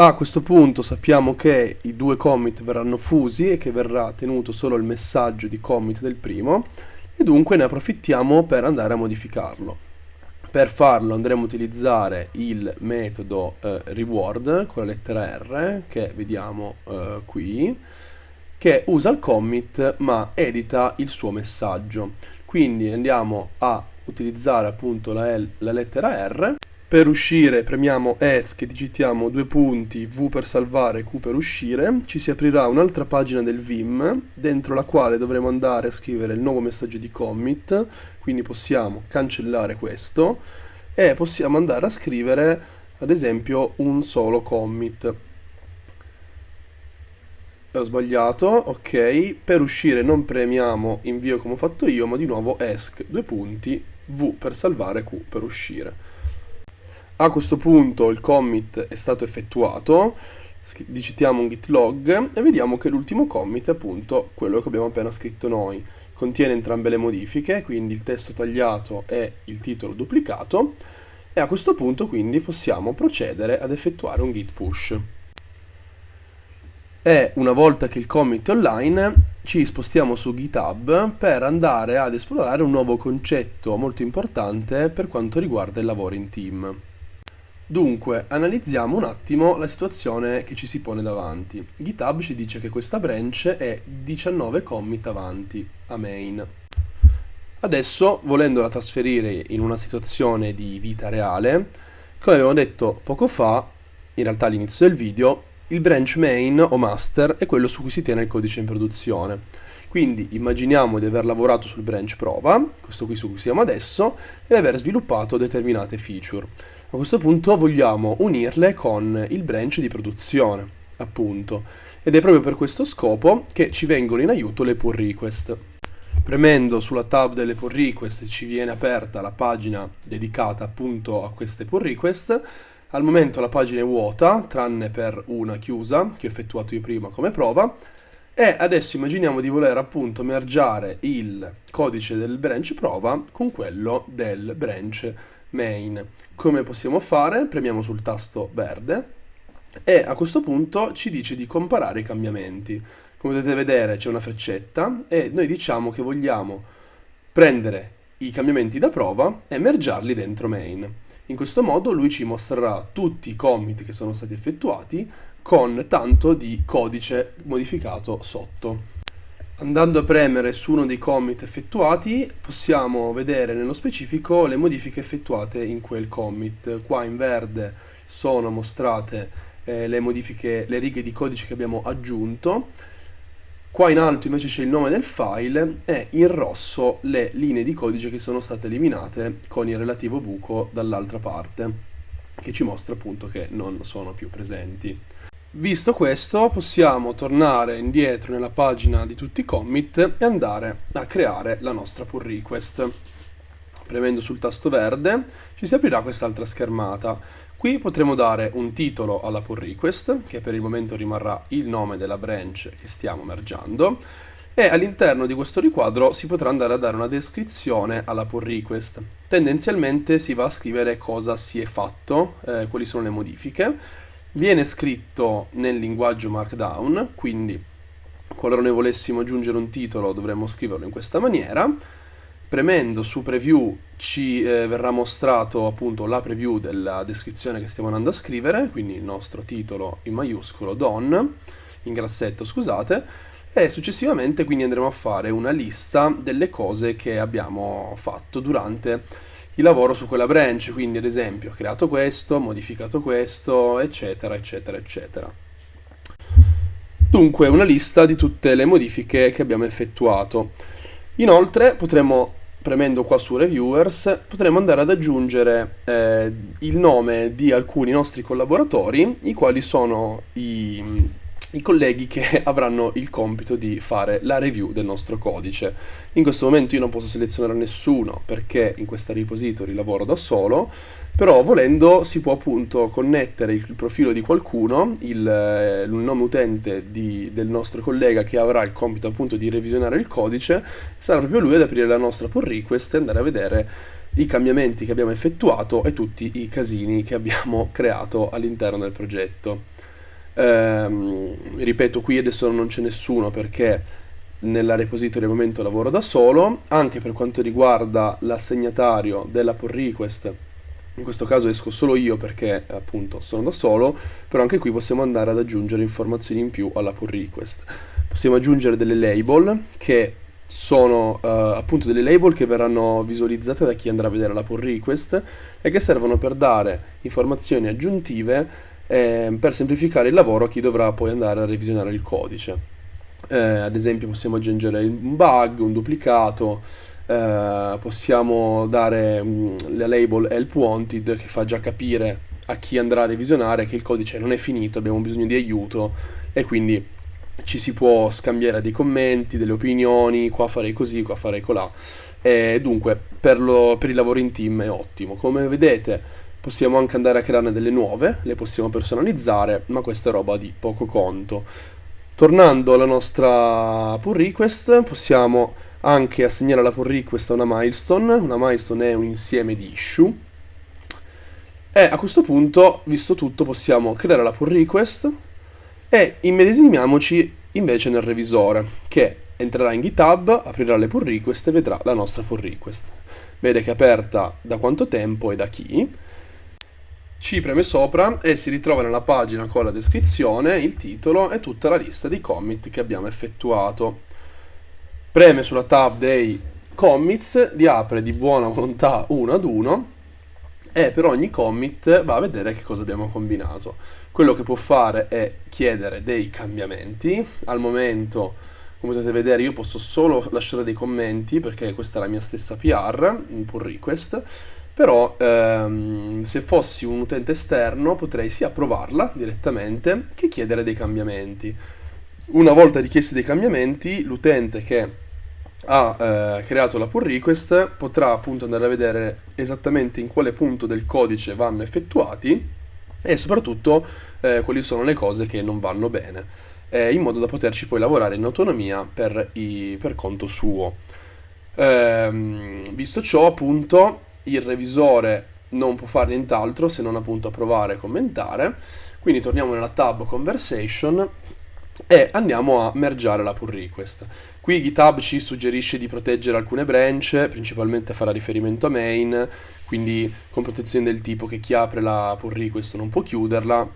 A questo punto sappiamo che i due commit verranno fusi e che verrà tenuto solo il messaggio di commit del primo e dunque ne approfittiamo per andare a modificarlo. Per farlo andremo a utilizzare il metodo eh, reward con la lettera R che vediamo eh, qui che usa il commit ma edita il suo messaggio. Quindi andiamo a utilizzare appunto la, L, la lettera R. Per uscire premiamo ESC e digitiamo due punti V per salvare, Q per uscire. Ci si aprirà un'altra pagina del Vim dentro la quale dovremo andare a scrivere il nuovo messaggio di commit. Quindi possiamo cancellare questo e possiamo andare a scrivere ad esempio un solo commit ho sbagliato, ok, per uscire non premiamo invio come ho fatto io, ma di nuovo esc, due punti, v per salvare, q per uscire. A questo punto il commit è stato effettuato, digitiamo un git log e vediamo che l'ultimo commit è appunto quello che abbiamo appena scritto noi. Contiene entrambe le modifiche, quindi il testo tagliato e il titolo duplicato, e a questo punto quindi possiamo procedere ad effettuare un git push e una volta che il commit è online ci spostiamo su GitHub per andare ad esplorare un nuovo concetto molto importante per quanto riguarda il lavoro in team. Dunque, analizziamo un attimo la situazione che ci si pone davanti. GitHub ci dice che questa branch è 19 commit avanti a main. Adesso, volendola trasferire in una situazione di vita reale, come abbiamo detto poco fa, in realtà all'inizio del video, il branch main o master è quello su cui si tiene il codice in produzione. Quindi immaginiamo di aver lavorato sul branch prova, questo qui su cui siamo adesso, e aver sviluppato determinate feature. A questo punto vogliamo unirle con il branch di produzione. appunto. Ed è proprio per questo scopo che ci vengono in aiuto le pull request. Premendo sulla tab delle pull request ci viene aperta la pagina dedicata appunto a queste pull request. Al momento la pagina è vuota, tranne per una chiusa che ho effettuato io prima come prova. E adesso immaginiamo di voler appunto mergiare il codice del branch prova con quello del branch main. Come possiamo fare? Premiamo sul tasto verde e a questo punto ci dice di comparare i cambiamenti. Come potete vedere c'è una freccetta e noi diciamo che vogliamo prendere i cambiamenti da prova e mergiarli dentro main. In questo modo lui ci mostrerà tutti i commit che sono stati effettuati con tanto di codice modificato sotto. Andando a premere su uno dei commit effettuati possiamo vedere nello specifico le modifiche effettuate in quel commit. Qua in verde sono mostrate eh, le modifiche, le righe di codice che abbiamo aggiunto. Qua in alto invece c'è il nome del file e in rosso le linee di codice che sono state eliminate con il relativo buco dall'altra parte che ci mostra appunto che non sono più presenti. Visto questo possiamo tornare indietro nella pagina di tutti i commit e andare a creare la nostra pull request. Premendo sul tasto verde ci si aprirà quest'altra schermata. Qui potremo dare un titolo alla pull request, che per il momento rimarrà il nome della branch che stiamo mergiando, e all'interno di questo riquadro si potrà andare a dare una descrizione alla pull request. Tendenzialmente si va a scrivere cosa si è fatto, eh, quali sono le modifiche, viene scritto nel linguaggio Markdown, quindi qualora noi volessimo aggiungere un titolo dovremmo scriverlo in questa maniera. Premendo su preview ci eh, verrà mostrato appunto la preview della descrizione che stiamo andando a scrivere, quindi il nostro titolo in maiuscolo don, in grassetto scusate, e successivamente quindi andremo a fare una lista delle cose che abbiamo fatto durante il lavoro su quella branch, quindi ad esempio ho creato questo, modificato questo, eccetera, eccetera, eccetera. Dunque una lista di tutte le modifiche che abbiamo effettuato. Inoltre potremo, premendo qua su Reviewers, potremo andare ad aggiungere eh, il nome di alcuni nostri collaboratori, i quali sono i i colleghi che avranno il compito di fare la review del nostro codice. In questo momento io non posso selezionare nessuno perché in questa repository lavoro da solo, però volendo si può appunto connettere il profilo di qualcuno, il, eh, il nome utente di, del nostro collega che avrà il compito appunto di revisionare il codice, sarà proprio lui ad aprire la nostra pull request e andare a vedere i cambiamenti che abbiamo effettuato e tutti i casini che abbiamo creato all'interno del progetto. Ehm, ripeto, qui adesso non c'è nessuno perché nella repository al momento lavoro da solo, anche per quanto riguarda l'assegnatario della pull request, in questo caso esco solo io perché appunto sono da solo, però anche qui possiamo andare ad aggiungere informazioni in più alla pull request. Possiamo aggiungere delle label che sono uh, appunto delle label che verranno visualizzate da chi andrà a vedere la pull request e che servono per dare informazioni aggiuntive eh, per semplificare il lavoro a chi dovrà poi andare a revisionare il codice. Eh, ad esempio possiamo aggiungere un bug, un duplicato, eh, possiamo dare mm, la label help wanted che fa già capire a chi andrà a revisionare che il codice non è finito, abbiamo bisogno di aiuto e quindi ci si può scambiare dei commenti, delle opinioni, qua farei così, qua farei colà. E dunque per, lo, per il lavoro in team è ottimo. Come vedete Possiamo anche andare a crearne delle nuove, le possiamo personalizzare, ma questa è roba di poco conto. Tornando alla nostra pull request, possiamo anche assegnare alla pull request una milestone. Una milestone è un insieme di issue. E a questo punto, visto tutto, possiamo creare la pull request e immedesimiamoci invece nel revisore, che entrerà in GitHub, aprirà le pull request e vedrà la nostra pull request. Vede che è aperta da quanto tempo e da chi ci preme sopra e si ritrova nella pagina con la descrizione, il titolo e tutta la lista di commit che abbiamo effettuato. Preme sulla tab dei commits, li apre di buona volontà uno ad uno e per ogni commit va a vedere che cosa abbiamo combinato. Quello che può fare è chiedere dei cambiamenti. Al momento, come potete vedere, io posso solo lasciare dei commenti perché questa è la mia stessa PR, un pull request però ehm, se fossi un utente esterno potrei sia approvarla direttamente che chiedere dei cambiamenti. Una volta richiesti dei cambiamenti, l'utente che ha eh, creato la pull request potrà appunto andare a vedere esattamente in quale punto del codice vanno effettuati e soprattutto eh, quali sono le cose che non vanno bene, eh, in modo da poterci poi lavorare in autonomia per, i, per conto suo. Ehm, visto ciò, appunto, il revisore non può fare nient'altro se non appunto approvare e commentare. Quindi torniamo nella tab Conversation e andiamo a mergiare la pull request. Qui GitHub ci suggerisce di proteggere alcune branch, principalmente farà riferimento a main, quindi con protezione del tipo che chi apre la pull request non può chiuderla,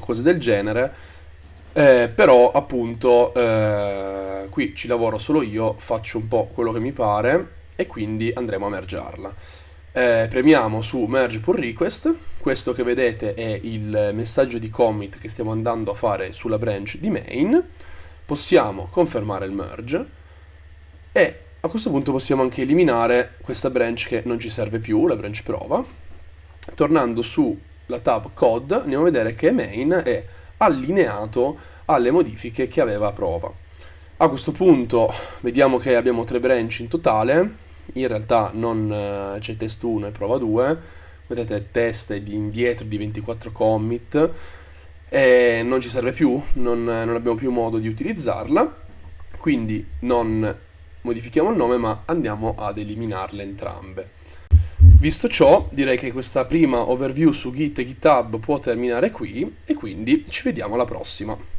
cose del genere. Eh, però appunto eh, qui ci lavoro solo io, faccio un po' quello che mi pare e quindi andremo a mergiarla. Eh, premiamo su merge pull request, questo che vedete è il messaggio di commit che stiamo andando a fare sulla branch di main, possiamo confermare il merge e a questo punto possiamo anche eliminare questa branch che non ci serve più, la branch prova. Tornando sulla tab code andiamo a vedere che main è allineato alle modifiche che aveva a prova. A questo punto vediamo che abbiamo tre branch in totale, in realtà non uh, c'è test 1 e prova 2, vedete test di indietro di 24 commit e non ci serve più, non, non abbiamo più modo di utilizzarla, quindi non modifichiamo il nome ma andiamo ad eliminarle entrambe. Visto ciò, direi che questa prima overview su Git e GitHub può terminare qui e quindi ci vediamo alla prossima.